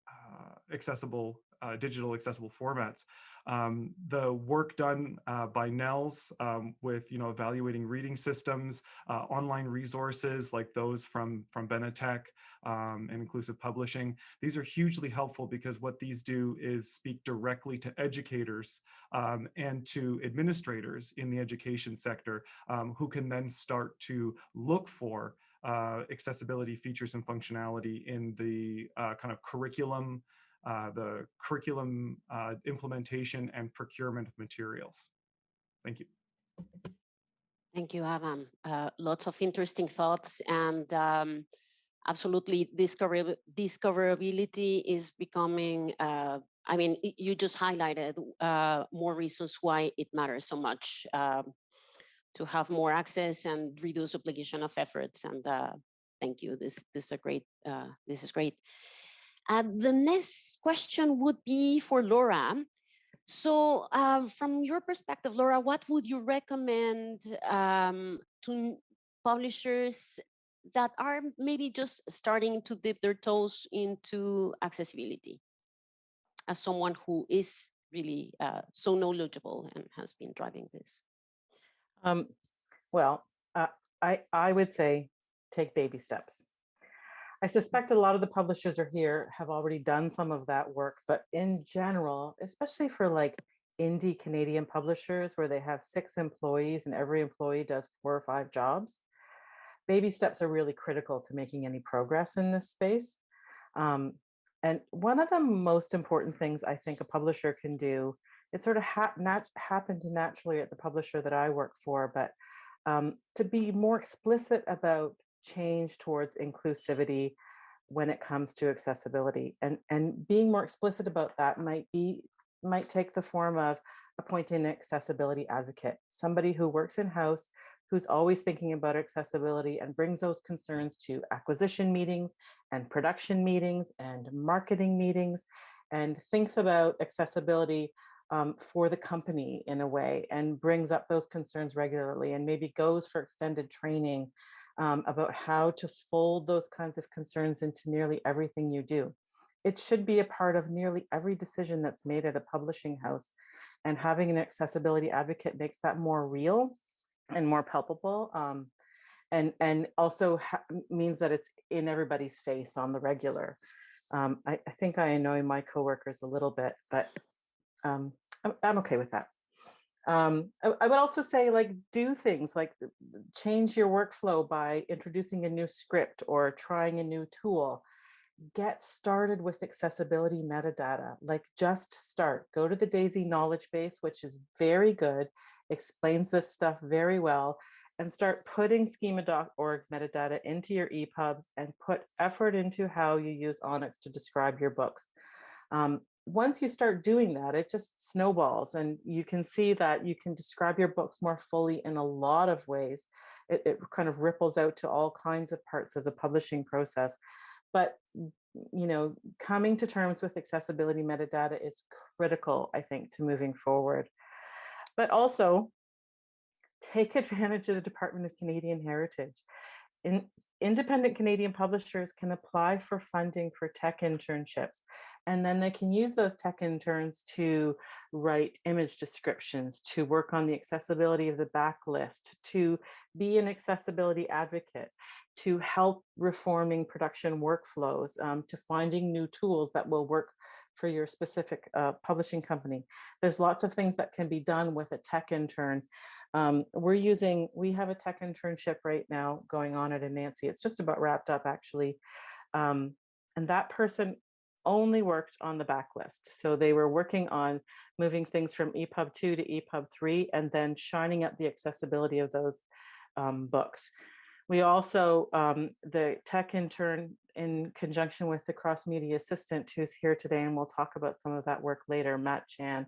uh, accessible uh, digital accessible formats. Um, the work done uh, by NNELS um, with you know evaluating reading systems, uh, online resources like those from from Benetech um, and inclusive publishing. These are hugely helpful because what these do is speak directly to educators um, and to administrators in the education sector um, who can then start to look for uh, accessibility features and functionality in the uh, kind of curriculum, uh, the curriculum uh, implementation and procurement of materials. Thank you. Thank you, Adam. Uh, lots of interesting thoughts and um, absolutely discover discoverability is becoming, uh, I mean, you just highlighted uh, more reasons why it matters so much um, to have more access and reduce duplication of efforts. And uh, thank you. This, this is a great, uh, this is great. Uh, the next question would be for Laura. So um, from your perspective, Laura, what would you recommend um, to publishers that are maybe just starting to dip their toes into accessibility as someone who is really uh, so knowledgeable and has been driving this? Um, well, uh, I, I would say take baby steps. I suspect a lot of the publishers are here have already done some of that work, but in general, especially for like indie Canadian publishers where they have six employees and every employee does four or five jobs, baby steps are really critical to making any progress in this space. Um, and one of the most important things I think a publisher can do, it sort of nat happened naturally at the publisher that I work for, but um, to be more explicit about change towards inclusivity when it comes to accessibility. And, and being more explicit about that might be might take the form of appointing an accessibility advocate, somebody who works in-house, who's always thinking about accessibility and brings those concerns to acquisition meetings and production meetings and marketing meetings and thinks about accessibility um, for the company in a way and brings up those concerns regularly and maybe goes for extended training um, about how to fold those kinds of concerns into nearly everything you do. It should be a part of nearly every decision that's made at a publishing house and having an accessibility advocate makes that more real and more palpable. Um, and, and also means that it's in everybody's face on the regular. Um, I, I, think I annoy my coworkers a little bit, but um, I'm, I'm, okay with that. Um, I, I, would also say like do things like change your workflow by introducing a new script or trying a new tool. Get started with accessibility metadata, like just start. Go to the DAISY knowledge base, which is very good, explains this stuff very well, and start putting schema.org metadata into your EPUBs and put effort into how you use ONIX to describe your books. Um, once you start doing that, it just snowballs and you can see that you can describe your books more fully in a lot of ways. It, it kind of ripples out to all kinds of parts of the publishing process. But mm, you know, coming to terms with accessibility metadata is critical, I think, to moving forward. But also take advantage of the Department of Canadian Heritage. In, independent Canadian publishers can apply for funding for tech internships, and then they can use those tech interns to write image descriptions, to work on the accessibility of the backlist, to be an accessibility advocate, to help reforming production workflows, um, to finding new tools that will work for your specific uh, publishing company. There's lots of things that can be done with a tech intern um, we're using, we have a tech internship right now going on at Anansi. It's just about wrapped up actually. Um, and that person only worked on the backlist. So they were working on moving things from EPUB 2 to EPUB 3 and then shining up the accessibility of those um, books. We also, um, the tech intern in conjunction with the cross media assistant who's here today, and we'll talk about some of that work later, Matt Chan,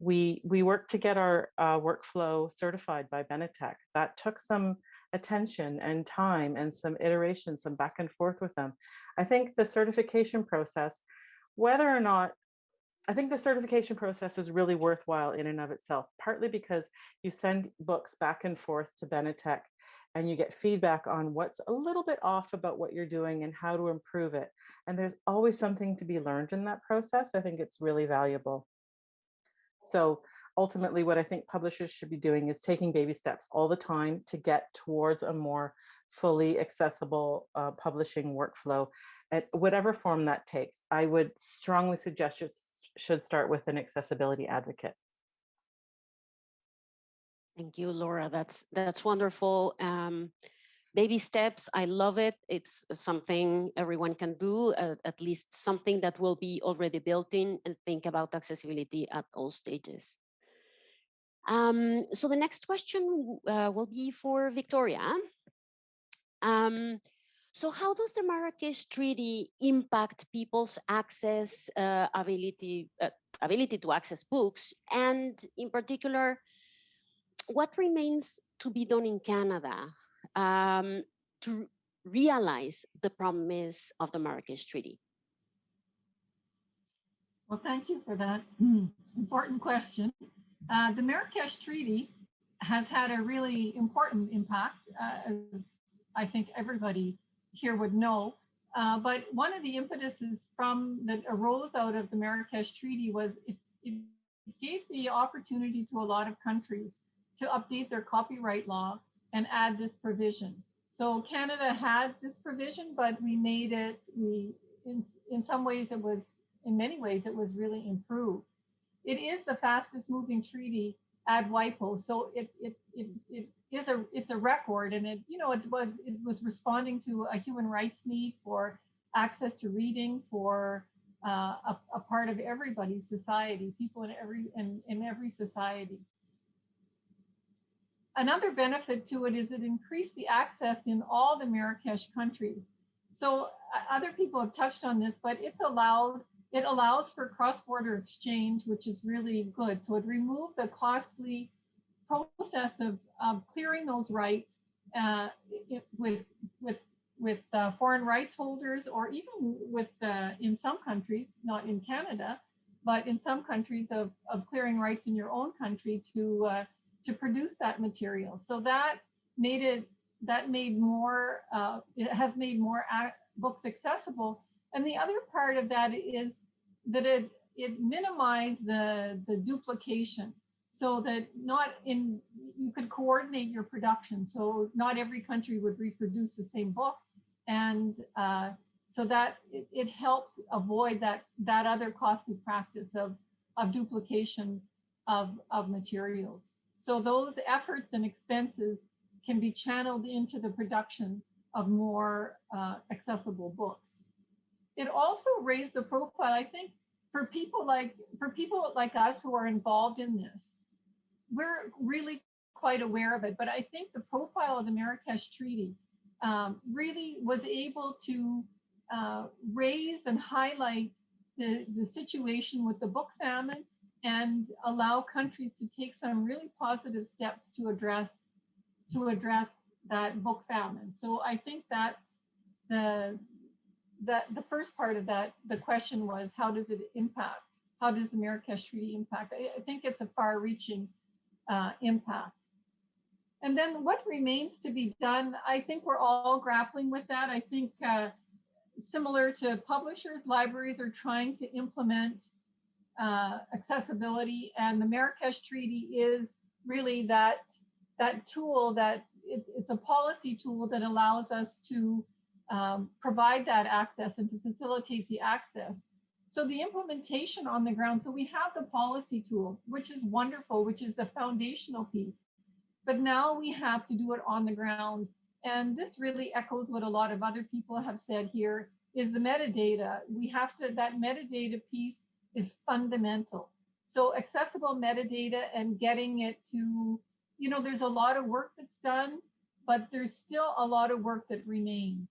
We, we worked to get our uh, workflow certified by Benetech. That took some attention and time and some iteration, some back and forth with them. I think the certification process, whether or not, I think the certification process is really worthwhile in and of itself, partly because you send books back and forth to Benetech and you get feedback on what's a little bit off about what you're doing and how to improve it. And there's always something to be learned in that process. I think it's really valuable. So ultimately, what I think publishers should be doing is taking baby steps all the time to get towards a more fully accessible uh, publishing workflow at whatever form that takes. I would strongly suggest you should start with an accessibility advocate. Thank you, Laura. That's that's wonderful. Um, baby steps. I love it. It's something everyone can do, uh, at least something that will be already built in and think about accessibility at all stages. Um, so the next question uh, will be for Victoria. Um, so how does the Marrakesh Treaty impact people's access, uh, ability, uh, ability to access books, and in particular, what remains to be done in Canada um, to realize the promise of the Marrakesh Treaty? Well, thank you for that important question. Uh, the Marrakesh Treaty has had a really important impact, uh, as I think everybody here would know. Uh, but one of the impetuses from that arose out of the Marrakesh Treaty was it, it gave the opportunity to a lot of countries to update their copyright law and add this provision. So Canada had this provision, but we made it, we, in, in some ways it was, in many ways it was really improved. It is the fastest moving treaty at WIPO. So it, it, it, it is a, it's a record and it, you know, it was, it was responding to a human rights need for access to reading for uh, a, a part of everybody's society, people in every, in, in every society. Another benefit to it is it increased the access in all the Marrakesh countries. So uh, other people have touched on this, but it's allowed, it allows for cross-border exchange, which is really good. So it removed the costly process of um, clearing those rights uh, it, with, with, with uh, foreign rights holders, or even with, uh, in some countries, not in Canada, but in some countries of, of clearing rights in your own country to uh, to produce that material. So that made it, that made more, uh, it has made more books accessible. And the other part of that is that it, it minimized the, the duplication so that not in, you could coordinate your production. So not every country would reproduce the same book. And uh, so that it, it helps avoid that, that other costly practice of, of duplication of, of materials. So those efforts and expenses can be channeled into the production of more uh, accessible books. It also raised the profile, I think, for people like for people like us who are involved in this. We're really quite aware of it, but I think the profile of the Marrakesh Treaty um, really was able to uh, raise and highlight the, the situation with the book famine and allow countries to take some really positive steps to address to address that book famine. So I think that's the that the first part of that the question was how does it impact how does the Marrakesh Treaty impact? I, I think it's a far-reaching uh, impact. And then what remains to be done? I think we're all grappling with that. I think uh, similar to publishers, libraries are trying to implement uh, accessibility and the Marrakesh Treaty is really that that tool that it, it's a policy tool that allows us to um, provide that access and to facilitate the access. So the implementation on the ground, so we have the policy tool, which is wonderful, which is the foundational piece. But now we have to do it on the ground. And this really echoes what a lot of other people have said here is the metadata. We have to, that metadata piece is fundamental. So accessible metadata and getting it to, you know, there's a lot of work that's done, but there's still a lot of work that remains.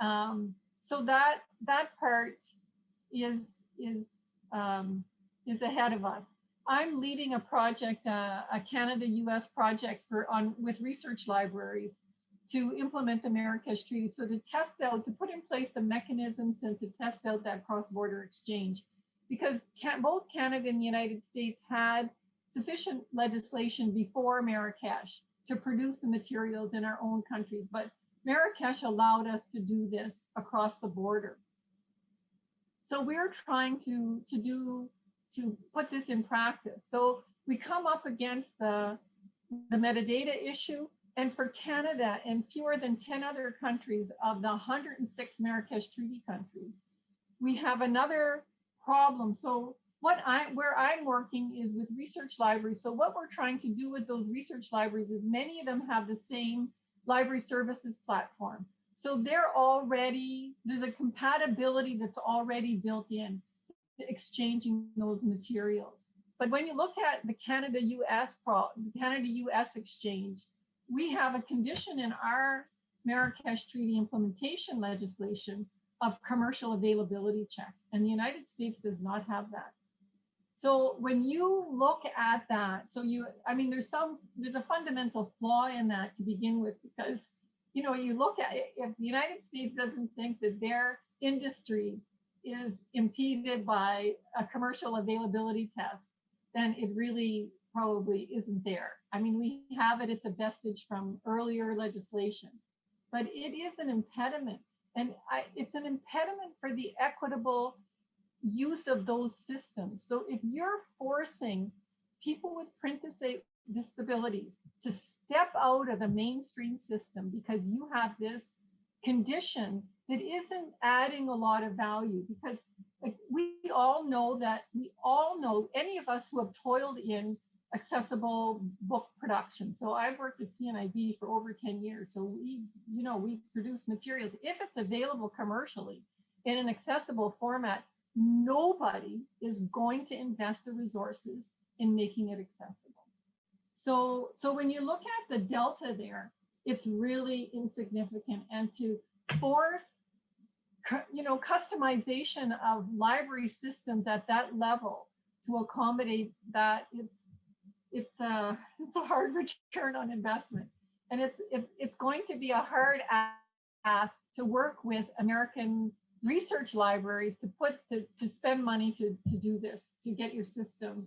Um, so that that part is is um, is ahead of us. I'm leading a project, uh, a Canada-US project for on with research libraries to implement the Marrakesh Treaty. So to test out, to put in place the mechanisms and to test out that cross-border exchange. Because can, both Canada and the United States had sufficient legislation before Marrakesh to produce the materials in our own countries, but Marrakesh allowed us to do this across the border. So we're trying to, to do, to put this in practice. So we come up against the, the metadata issue. And for Canada and fewer than 10 other countries of the 106 Marrakesh Treaty countries, we have another problem. So what I where I'm working is with research libraries. So what we're trying to do with those research libraries is many of them have the same library services platform. So they're already, there's a compatibility that's already built in to exchanging those materials. But when you look at the Canada-US pro, Canada-US exchange, we have a condition in our Marrakesh Treaty implementation legislation of commercial availability check, and the United States does not have that. So when you look at that, so you, I mean, there's some, there's a fundamental flaw in that to begin with, because, you know, you look at it, if the United States doesn't think that their industry is impeded by a commercial availability test, then it really probably isn't there. I mean, we have it, it's a vestige from earlier legislation, but it is an impediment. And I, it's an impediment for the equitable use of those systems. So if you're forcing people with print disabilities to step out of the mainstream system because you have this condition that isn't adding a lot of value because we all know that we all know any of us who have toiled in accessible book production. So I've worked at CNIB for over 10 years. So we, you know, we produce materials. If it's available commercially in an accessible format, nobody is going to invest the resources in making it accessible. So, so when you look at the delta there, it's really insignificant. And to force, you know, customization of library systems at that level to accommodate that, it's it's a it's a hard return on investment, and it's it, it's going to be a hard ask to work with American research libraries to put to, to spend money to, to do this, to get your system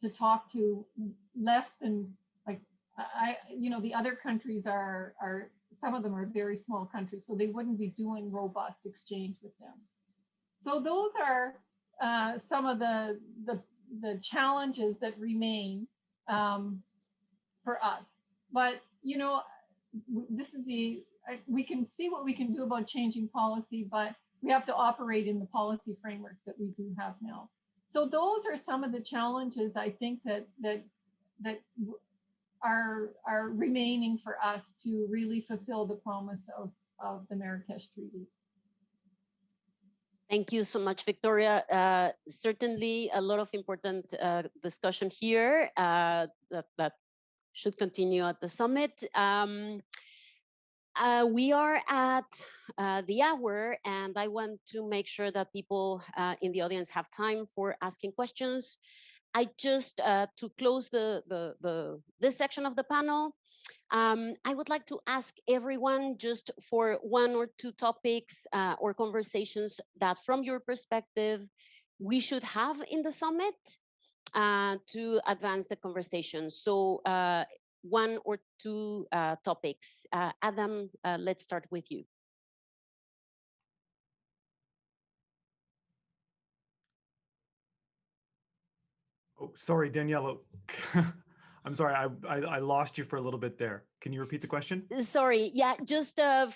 to talk to less than like I, you know, the other countries are are some of them are very small countries, so they wouldn't be doing robust exchange with them. So those are uh, some of the, the the challenges that remain um, for us. But you know, this is the we can see what we can do about changing policy, but we have to operate in the policy framework that we do have now. So those are some of the challenges I think that that that are are remaining for us to really fulfill the promise of of the Marrakesh Treaty. Thank you so much, Victoria. Uh, certainly a lot of important uh, discussion here uh, that, that should continue at the summit. Um, uh, we are at uh, the hour and I want to make sure that people uh, in the audience have time for asking questions. I just, to close the, the, the, this section of the panel, um, I would like to ask everyone just for one or two topics uh, or conversations that from your perspective, we should have in the summit uh, to advance the conversation. So uh, one or two uh, topics. Uh, Adam, uh, let's start with you. Oh, sorry, Daniela. I'm sorry, I, I, I lost you for a little bit there. Can you repeat the question? Uh, sorry, yeah, just uh,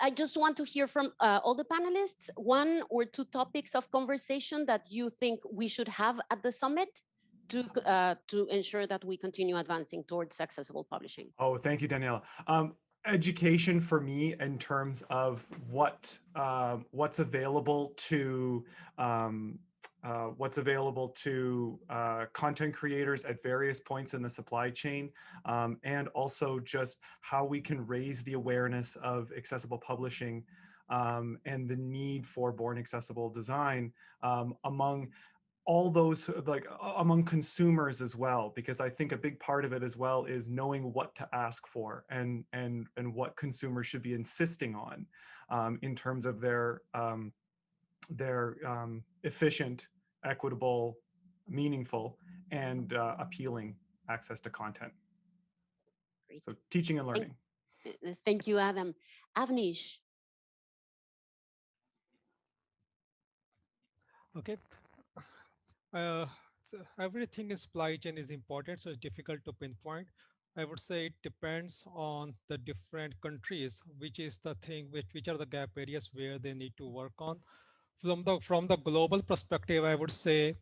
I just want to hear from uh, all the panelists one or two topics of conversation that you think we should have at the summit to uh, to ensure that we continue advancing towards accessible publishing. Oh, thank you, Daniela. Um, education for me in terms of what uh, what's available to um, uh, what's available to uh, content creators at various points in the supply chain, um, and also just how we can raise the awareness of accessible publishing um, and the need for born accessible design um, among all those uh, like among consumers as well because i think a big part of it as well is knowing what to ask for and and and what consumers should be insisting on um, in terms of their um, their um, efficient equitable meaningful and uh, appealing access to content Great. so teaching and learning Uh, Thank you, Adam. Avneesh, Okay. Uh, so everything in supply chain is important, so it's difficult to pinpoint. I would say it depends on the different countries, which is the thing, which, which are the gap areas where they need to work on. From the, from the global perspective, I would say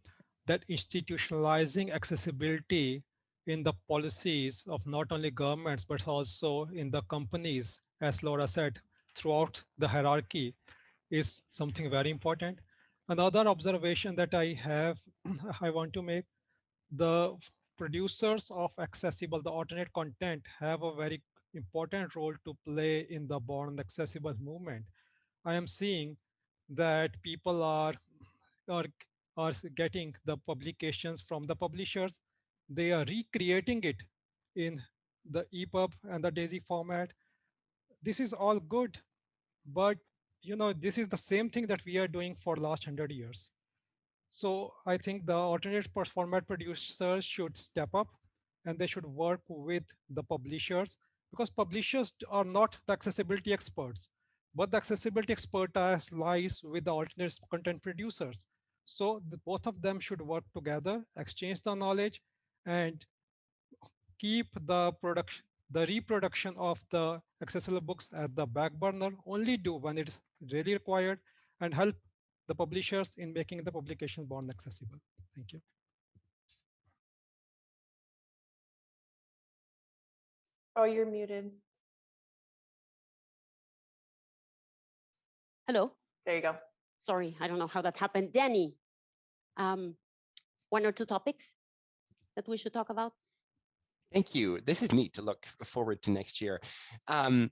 that institutionalizing accessibility in the policies of not only governments, but also in the companies, as Laura said, throughout the hierarchy is something very important. Another observation that I have, I want to make, the producers of accessible, the alternate content have a very important role to play in the born accessible movement. I am seeing that people are, are, are getting the publications from the publishers. They are recreating it in the EPUB and the DAISY format. This is all good, but you know, this is the same thing that we are doing for last 100 years. So I think the alternate format producers should step up and they should work with the publishers because publishers are not the accessibility experts, but the accessibility expertise lies with the alternate content producers. So the, both of them should work together, exchange the knowledge and keep the production, the reproduction of the accessible books at the back burner, only do when it's really required and help the publishers in making the publication born accessible. Thank you. Oh, you're muted. hello. There you go. Sorry, I don't know how that happened. Danny, um, one or two topics that we should talk about? Thank you. This is neat to look forward to next year. Um,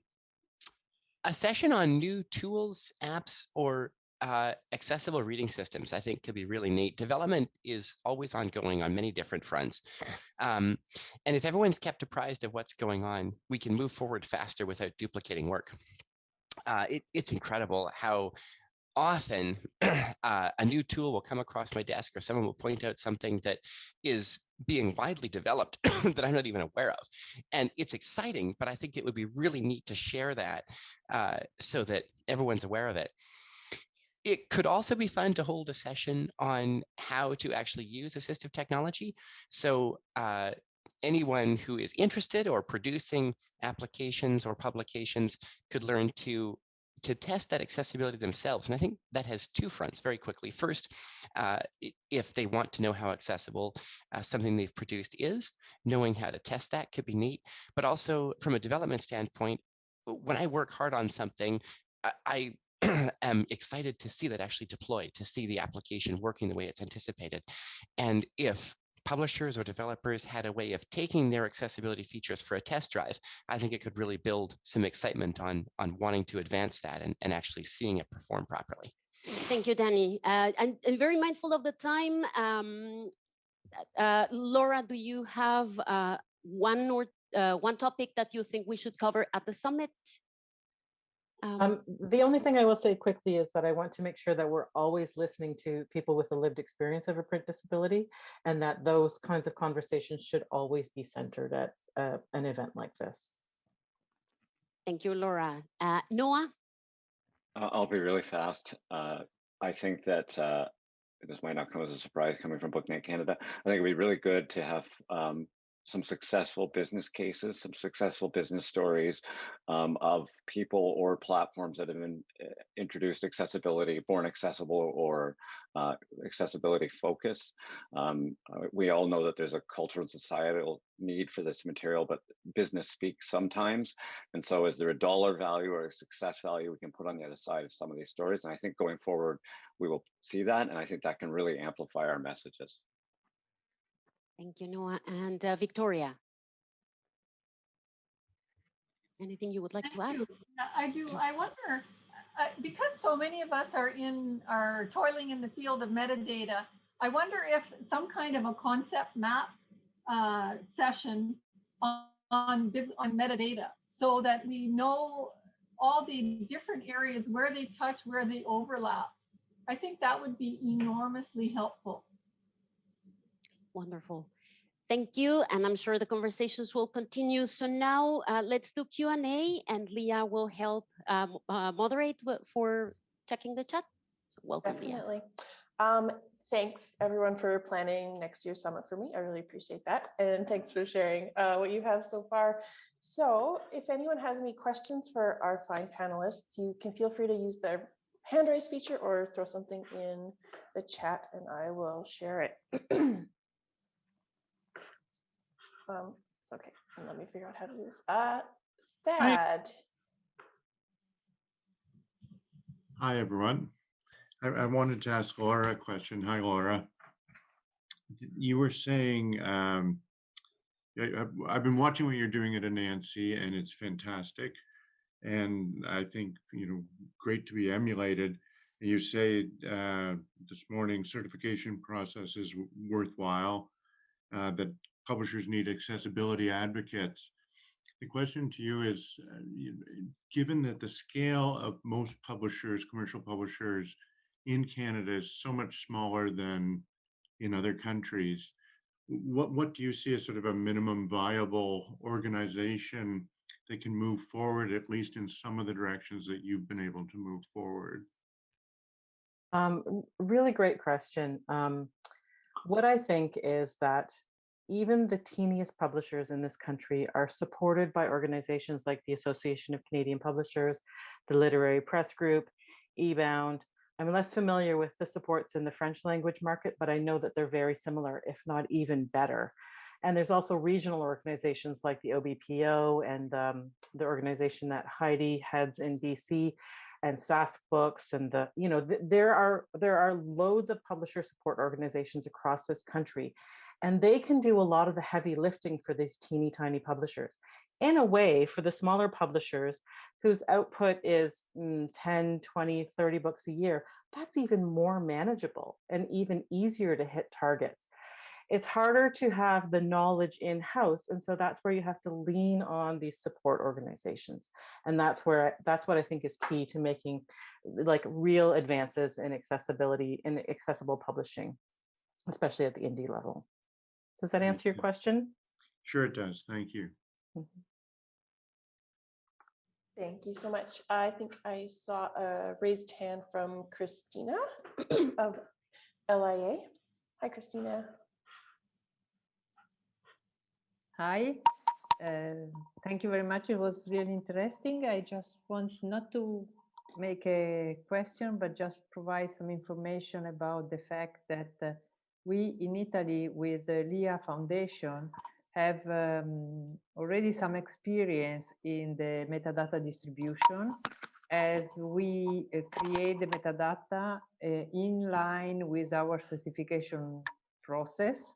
a session on new tools, apps, or uh, accessible reading systems, I think could be really neat. Development is always ongoing on many different fronts. Um, and if everyone's kept apprised of what's going on, we can move forward faster without duplicating work. Uh, it, it's incredible how often uh, a new tool will come across my desk or someone will point out something that is being widely developed that I'm not even aware of. And it's exciting, but I think it would be really neat to share that uh, so that everyone's aware of it. It could also be fun to hold a session on how to actually use assistive technology. So uh, anyone who is interested or producing applications or publications could learn to to test that accessibility themselves. And I think that has two fronts very quickly. First, uh, if they want to know how accessible uh, something they've produced is, knowing how to test that could be neat. But also from a development standpoint, when I work hard on something, I, I am excited to see that actually deployed, to see the application working the way it's anticipated. And if publishers or developers had a way of taking their accessibility features for a test drive, I think it could really build some excitement on, on wanting to advance that and, and actually seeing it perform properly. Thank you, Danny. Uh, and, and very mindful of the time. Um, uh, Laura, do you have uh, one or uh, one topic that you think we should cover at the summit? Um, Um, the only thing I will say quickly is that I want to make sure that we're always listening to people with a lived experience of a print disability and that those kinds of conversations should always be centered at uh, an event like this. thank you, Laura. Uh, Noah? Uh, I'll be really fast. Uh, I think that uh, this might not come as a surprise coming from BookNet Canada. I think it'd be really good to have um, some successful business cases, some successful business stories um, of people or platforms that have uh, introduced accessibility, born accessible or uh, accessibility focus. Um, uh, we all know that there's a cultural and societal need for this material, but business speaks sometimes. And so is there a dollar value or a success value we can put on the other side of some of these stories? And I think going forward, we will see that. And I think that can really amplify our messages. Thank you, Noah. And uh, Victoria? Anything you would like to add? I do. I wonder, uh, because so many of us are in, are toiling in the field of metadata, I wonder if some kind of a concept map uh, session on, on, on metadata so that we know all the different areas where they touch, where they overlap. I think that would be enormously helpful. Wonderful. Thank you. And I'm sure the conversations will continue. So now uh, let's do Q&A and Leah will help um, uh, moderate for checking the chat. So welcome, Leah. Definitely. Um, thanks everyone for planning next year's summit for me. I really appreciate that. And thanks for sharing uh, what you have so far. So if anyone has any questions for our fine panelists, you can feel free to use the hand raise feature or throw something in the chat and I will share it. um, okay, and let me figure out how to do this. Uh, Thad. Hi, everyone. I, I wanted to ask Laura a question. Hi, Laura. You were saying, um, I- I've, I've been watching what you're doing at Anansi and it's fantastic. And I think, you know, great to be emulated. And you say uh, this morning certification process is worthwhile, uh, that publishers need accessibility advocates. The question to you is, uh, given that the scale of most publishers, commercial publishers in Canada is so much smaller than in other countries, what, what do you see as sort of a minimum viable organization that can move forward, at least in some of the directions that you've been able to move forward? Um, really great question. Um, what I think is that even the teeniest publishers in this country are supported by organizations like the Association of Canadian Publishers, the Literary Press Group, eBound. I'm less familiar with the supports in the French language market, but I know that they're very similar, if not even better. And there's also regional organizations like the OBPO and um, the organization that Heidi heads in BC and Sask Books and the, you know, th- there are there are loads of publisher support organizations across this country. And they can do a lot of the heavy lifting for these teeny tiny publishers. In a way, for the smaller publishers whose output is mm, 10, 20, 30 books a year, that's even more manageable and even easier to hit targets it's harder to have the knowledge in house and so that's where you have to lean on these support organizations and that's where that's what i think is key to making like real advances in accessibility in accessible publishing especially at the indie level does that Thank answer your question Sure it does. Thank you. Thank you so much. I think I saw a raised hand from Christina of LIA. Hi, Christina. Hi, uh, thank you very much. It was really interesting. I just want not to make a question, but just provide some information about the fact that uh, we in Italy with the LIA Foundation have um, already some experience in the metadata distribution as we uh, create the metadata uh, in line with our certification process.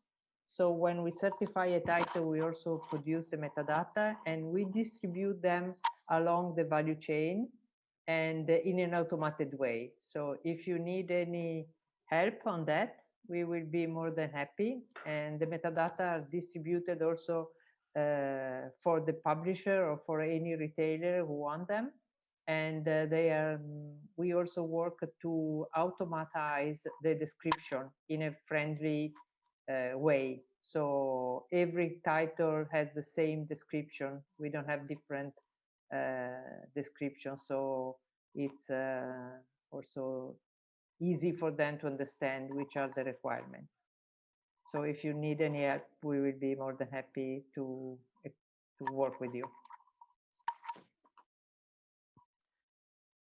So when we certify a title, we also produce the metadata and we distribute them along the value chain and in an automated way. So if you need any help on that, we will be more than happy. And the metadata are distributed also uh, for the publisher or for any retailer who want them. And uh, they are, we also work to automatize the description in a friendly uh, way. So every title has the same description. We don't have different uh, descriptions. So it's uh, also easy for them to understand which are the requirements. So if you need any help, we will be more than happy to, to work with you.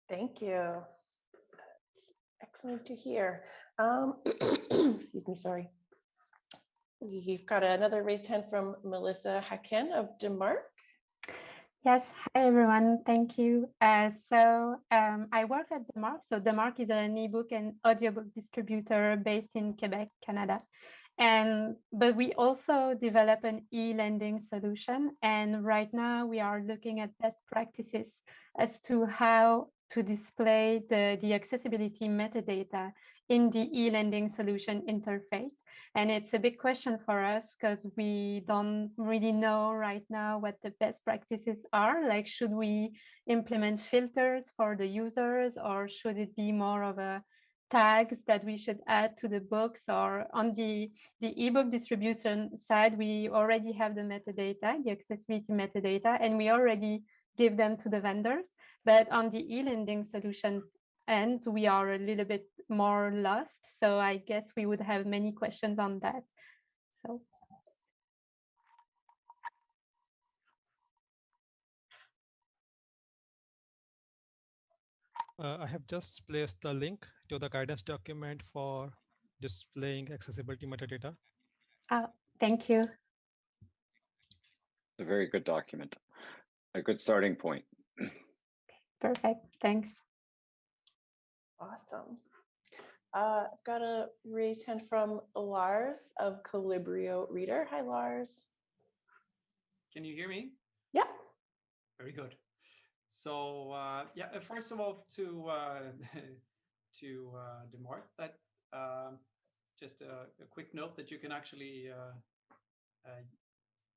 Thank you. Excellent to hear. Um, excuse me, sorry. We've got another raised hand from Melissa Hacken of De Marque. Yes, hi everyone, thank you. Uh, so um, I work at De Marque. So De Marque is an ebook and audiobook distributor based in Quebec, Canada. And but we also develop an e-lending solution. And right now we are looking at best practices as to how to display the, the accessibility metadata in the e-lending solution interface. And it's a big question for us because we don't really know right now what the best practices are. Like, should we implement filters for the users or should it be more of a tags that we should add to the books or on the, the ebook distribution side, we already have the metadata, the accessibility metadata, and we already give them to the vendors. But on the e-lending solutions end, we are a little bit more lost. So I guess we would have many questions on that. So Uh, I have just placed the link to the guidance document for displaying accessibility metadata. uh, thank you. It's a very good document, a good starting point. Perfect. Thanks. Awesome. Uh, I've got a raised hand from Lars of Colibrio Reader. Hi, Lars. Can you hear me? Yeah. Very good. So uh, yeah, uh, first of all, to uh, to uh, De Marque, that um, just a, a quick note that you can actually uh, uh,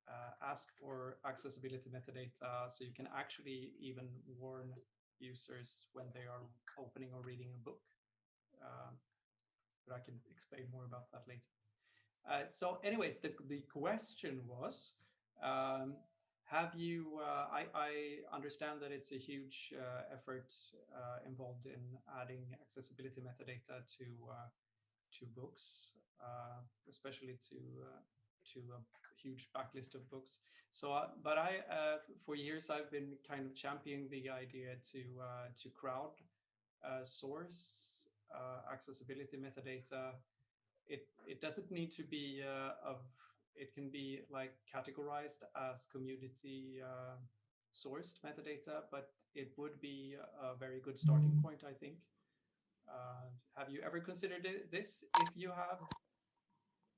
uh, ask for accessibility metadata, so you can actually even warn users when they are opening or reading a book. Um, but I can explain more about that later. Uh, so anyways, the, the question was, um, have you, uh, I, I understand that it's a huge uh, effort uh, involved in adding accessibility metadata to uh, to books, uh, especially to to huge backlist of books. So, uh, but I, uh, for years, I've been kind of championing the idea to uh, to crowd source accessibility metadata. It it doesn't need to be of. It can be like categorized as community sourced metadata, but it would be a very good starting point, I think. Uh, have you ever considered this? If you have,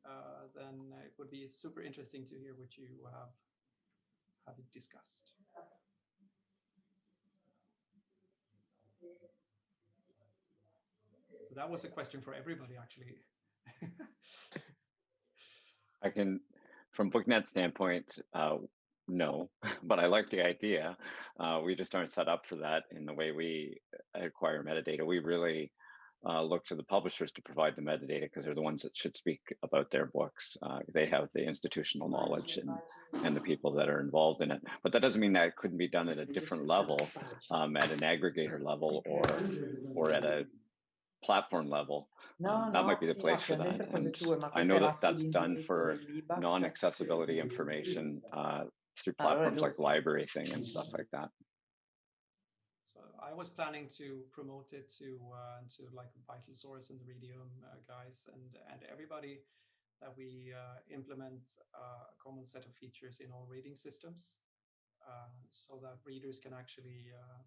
uh, then it would be super interesting to hear what you have have discussed. So that was a question for everybody, actually. I can, from BookNet standpoint, uh, no, but I like the idea. Uh, we just aren't set up for that in the way we acquire metadata. We really uh, look to the publishers to provide the metadata because they're the ones that should speak about their books. Uh, they have the institutional knowledge and, and the people that are involved in it. But that doesn't mean that it couldn't be done at a different level, um, at an aggregator level or, or at a platform level. Um, that might be the place for that. And I know that that's done for non-accessibility information uh, through platforms like LibraryThing and stuff like that. Was planning to promote it to uh, to like VitalSource and the Readium uh, guys and and everybody that we uh, implement uh, a common set of features in all reading systems uh, so that readers can actually uh,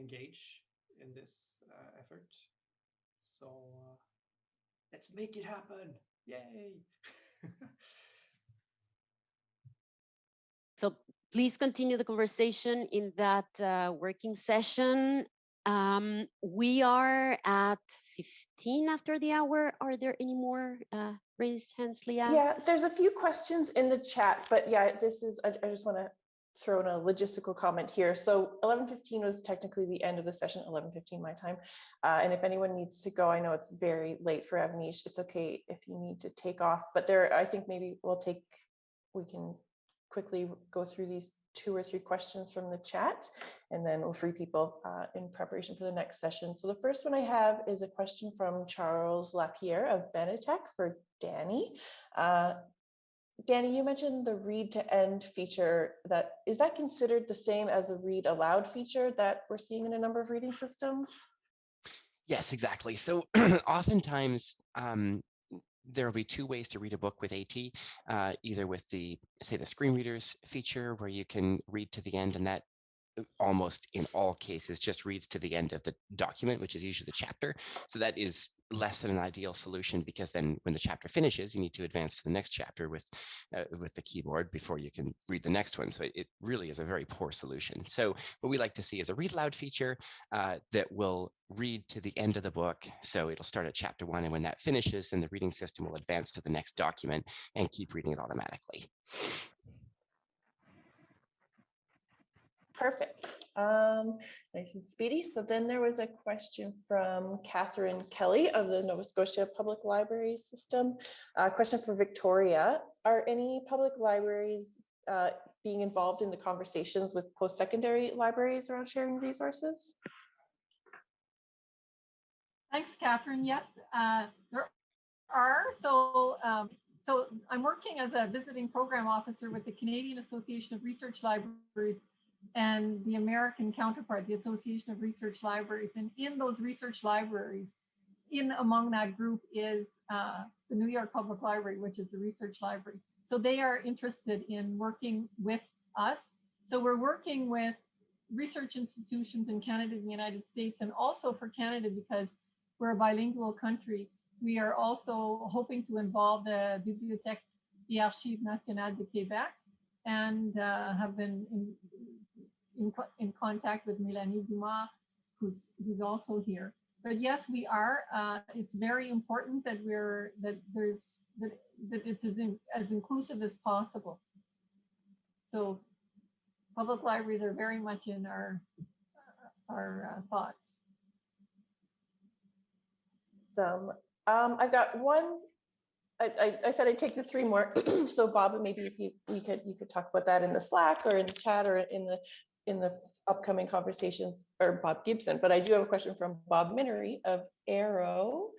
engage in this effort. So let's make it happen. Yay! so please continue the conversation in that uh, working session. Um, we are at 15 after the hour. Are there any more uh, raised hands, Leah? Yeah, there's a few questions in the chat, but yeah, this is, I, I just want to throw in a logistical comment here. So 11.15 was technically the end of the session, 11.15 my time. Uh, and if anyone needs to go, I know it's very late for Avneesh. It's okay if you need to take off, but there, I think maybe we'll take, we can quickly go through these two or three questions from the chat, and then we'll free people uh, in preparation for the next session. So the first one I have is a question from Charles Lapierre of Benetech for Danny. Uh, Danny, you mentioned the read to end feature that is that considered the same as a read aloud feature that we're seeing in a number of reading systems? Yes, exactly. So oftentimes um, there will be two ways to read a book with AT, uh, either with the, say, the screen readers feature where you can read to the end and that almost in all cases just reads to the end of the document, which is usually the chapter. So that is less than an ideal solution because then when the chapter finishes, you need to advance to the next chapter with uh, with the keyboard before you can read the next one. So it really is a very poor solution. So what we like to see is a read loud feature uh, that will read to the end of the book. So it'll start at chapter one, and when that finishes, then the reading system will advance to the next document and keep reading it automatically. Perfect. Um, nice and speedy. So then there was a question from Catherine Kelly of the Nova Scotia Public Library System. A question for Victoria. Are any public libraries uh, being involved in the conversations with post-secondary libraries around sharing resources? Thanks, Catherine. Yes, uh, there are. So, um, so I'm working as a visiting program officer with the Canadian Association of Research Libraries and the American counterpart, the Association of Research Libraries. And in those research libraries, in among that group is uh, the New York Public Library, which is a research library. So they are interested in working with us. So we're working with research institutions in Canada and the United States, and also for Canada, because we're a bilingual country, we are also hoping to involve the Bibliothèque et Archives Nationales de Québec and uh, have been in, in, in contact with Melanie Dumas, who's, who's also here. But yes, we are. Uh, it's very important that we're that there's that, that it's as, in, as inclusive as possible. So public libraries are very much in our our uh, thoughts. So um, I've got one. I, I, said I'd take the three more. so Bob, maybe if you we could you could talk about that in the Slack or in the chat or in the in the upcoming conversations or Bob Gibson. But I do have a question from Bob Minery of Arrow.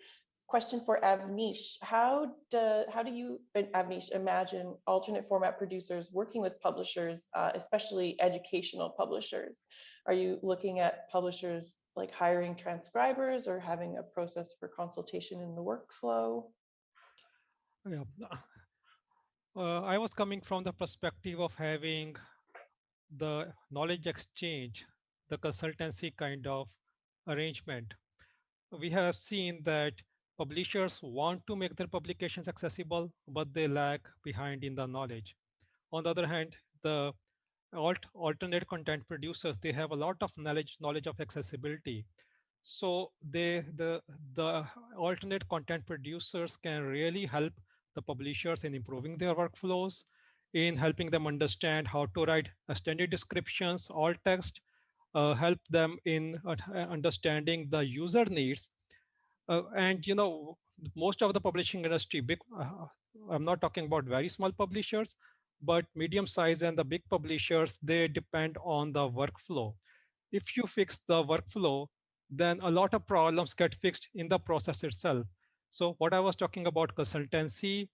Question for Avneesh. How do how do you Avneesh imagine alternate format producers working with publishers, uh, especially educational publishers? Are you looking at publishers like hiring transcribers or having a process for consultation in the workflow? Yeah. Uh, I was coming from the perspective of having the knowledge exchange, the consultancy kind of arrangement. We have seen that publishers want to make their publications accessible, but they lag behind in the knowledge. On the other hand, the alt alternate content producers, they have a lot of knowledge, knowledge of accessibility. So they the the alternate content producers can really help the publishers in improving their workflows, in helping them understand how to write extended descriptions, alt text, uh, help them in understanding the user needs. Uh, and you know, most of the publishing industry, big, uh, I'm not talking about very small publishers, but medium size and the big publishers, they depend on the workflow. If you fix the workflow, then a lot of problems get fixed in the process itself. So what I was talking about consultancy,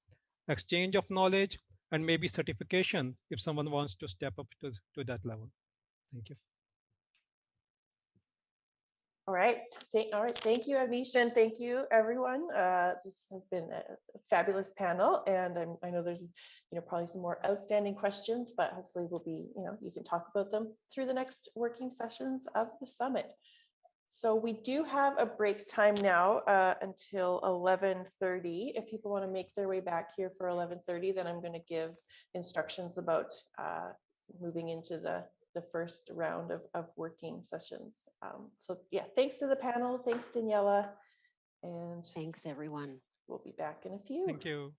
exchange of knowledge, and maybe certification if someone wants to step up to, to that level. Thank you. All right. Thank, all right. Thank you, Avneesh, and thank you, everyone. Uh, this has been a fabulous panel, and I'm, i know there's, you know, probably some more outstanding questions, but hopefully we'll be, you know, you can talk about them through the next working sessions of the summit. So we do have a break time now uh, until 11.30. If people want to make their way back here for 11.30, then I'm going to give instructions about uh, moving into the, the first round of, of working sessions. Um, so yeah, thanks to the panel. Thanks, Daniela. And thanks, everyone. We'll be back in a few. Thank you.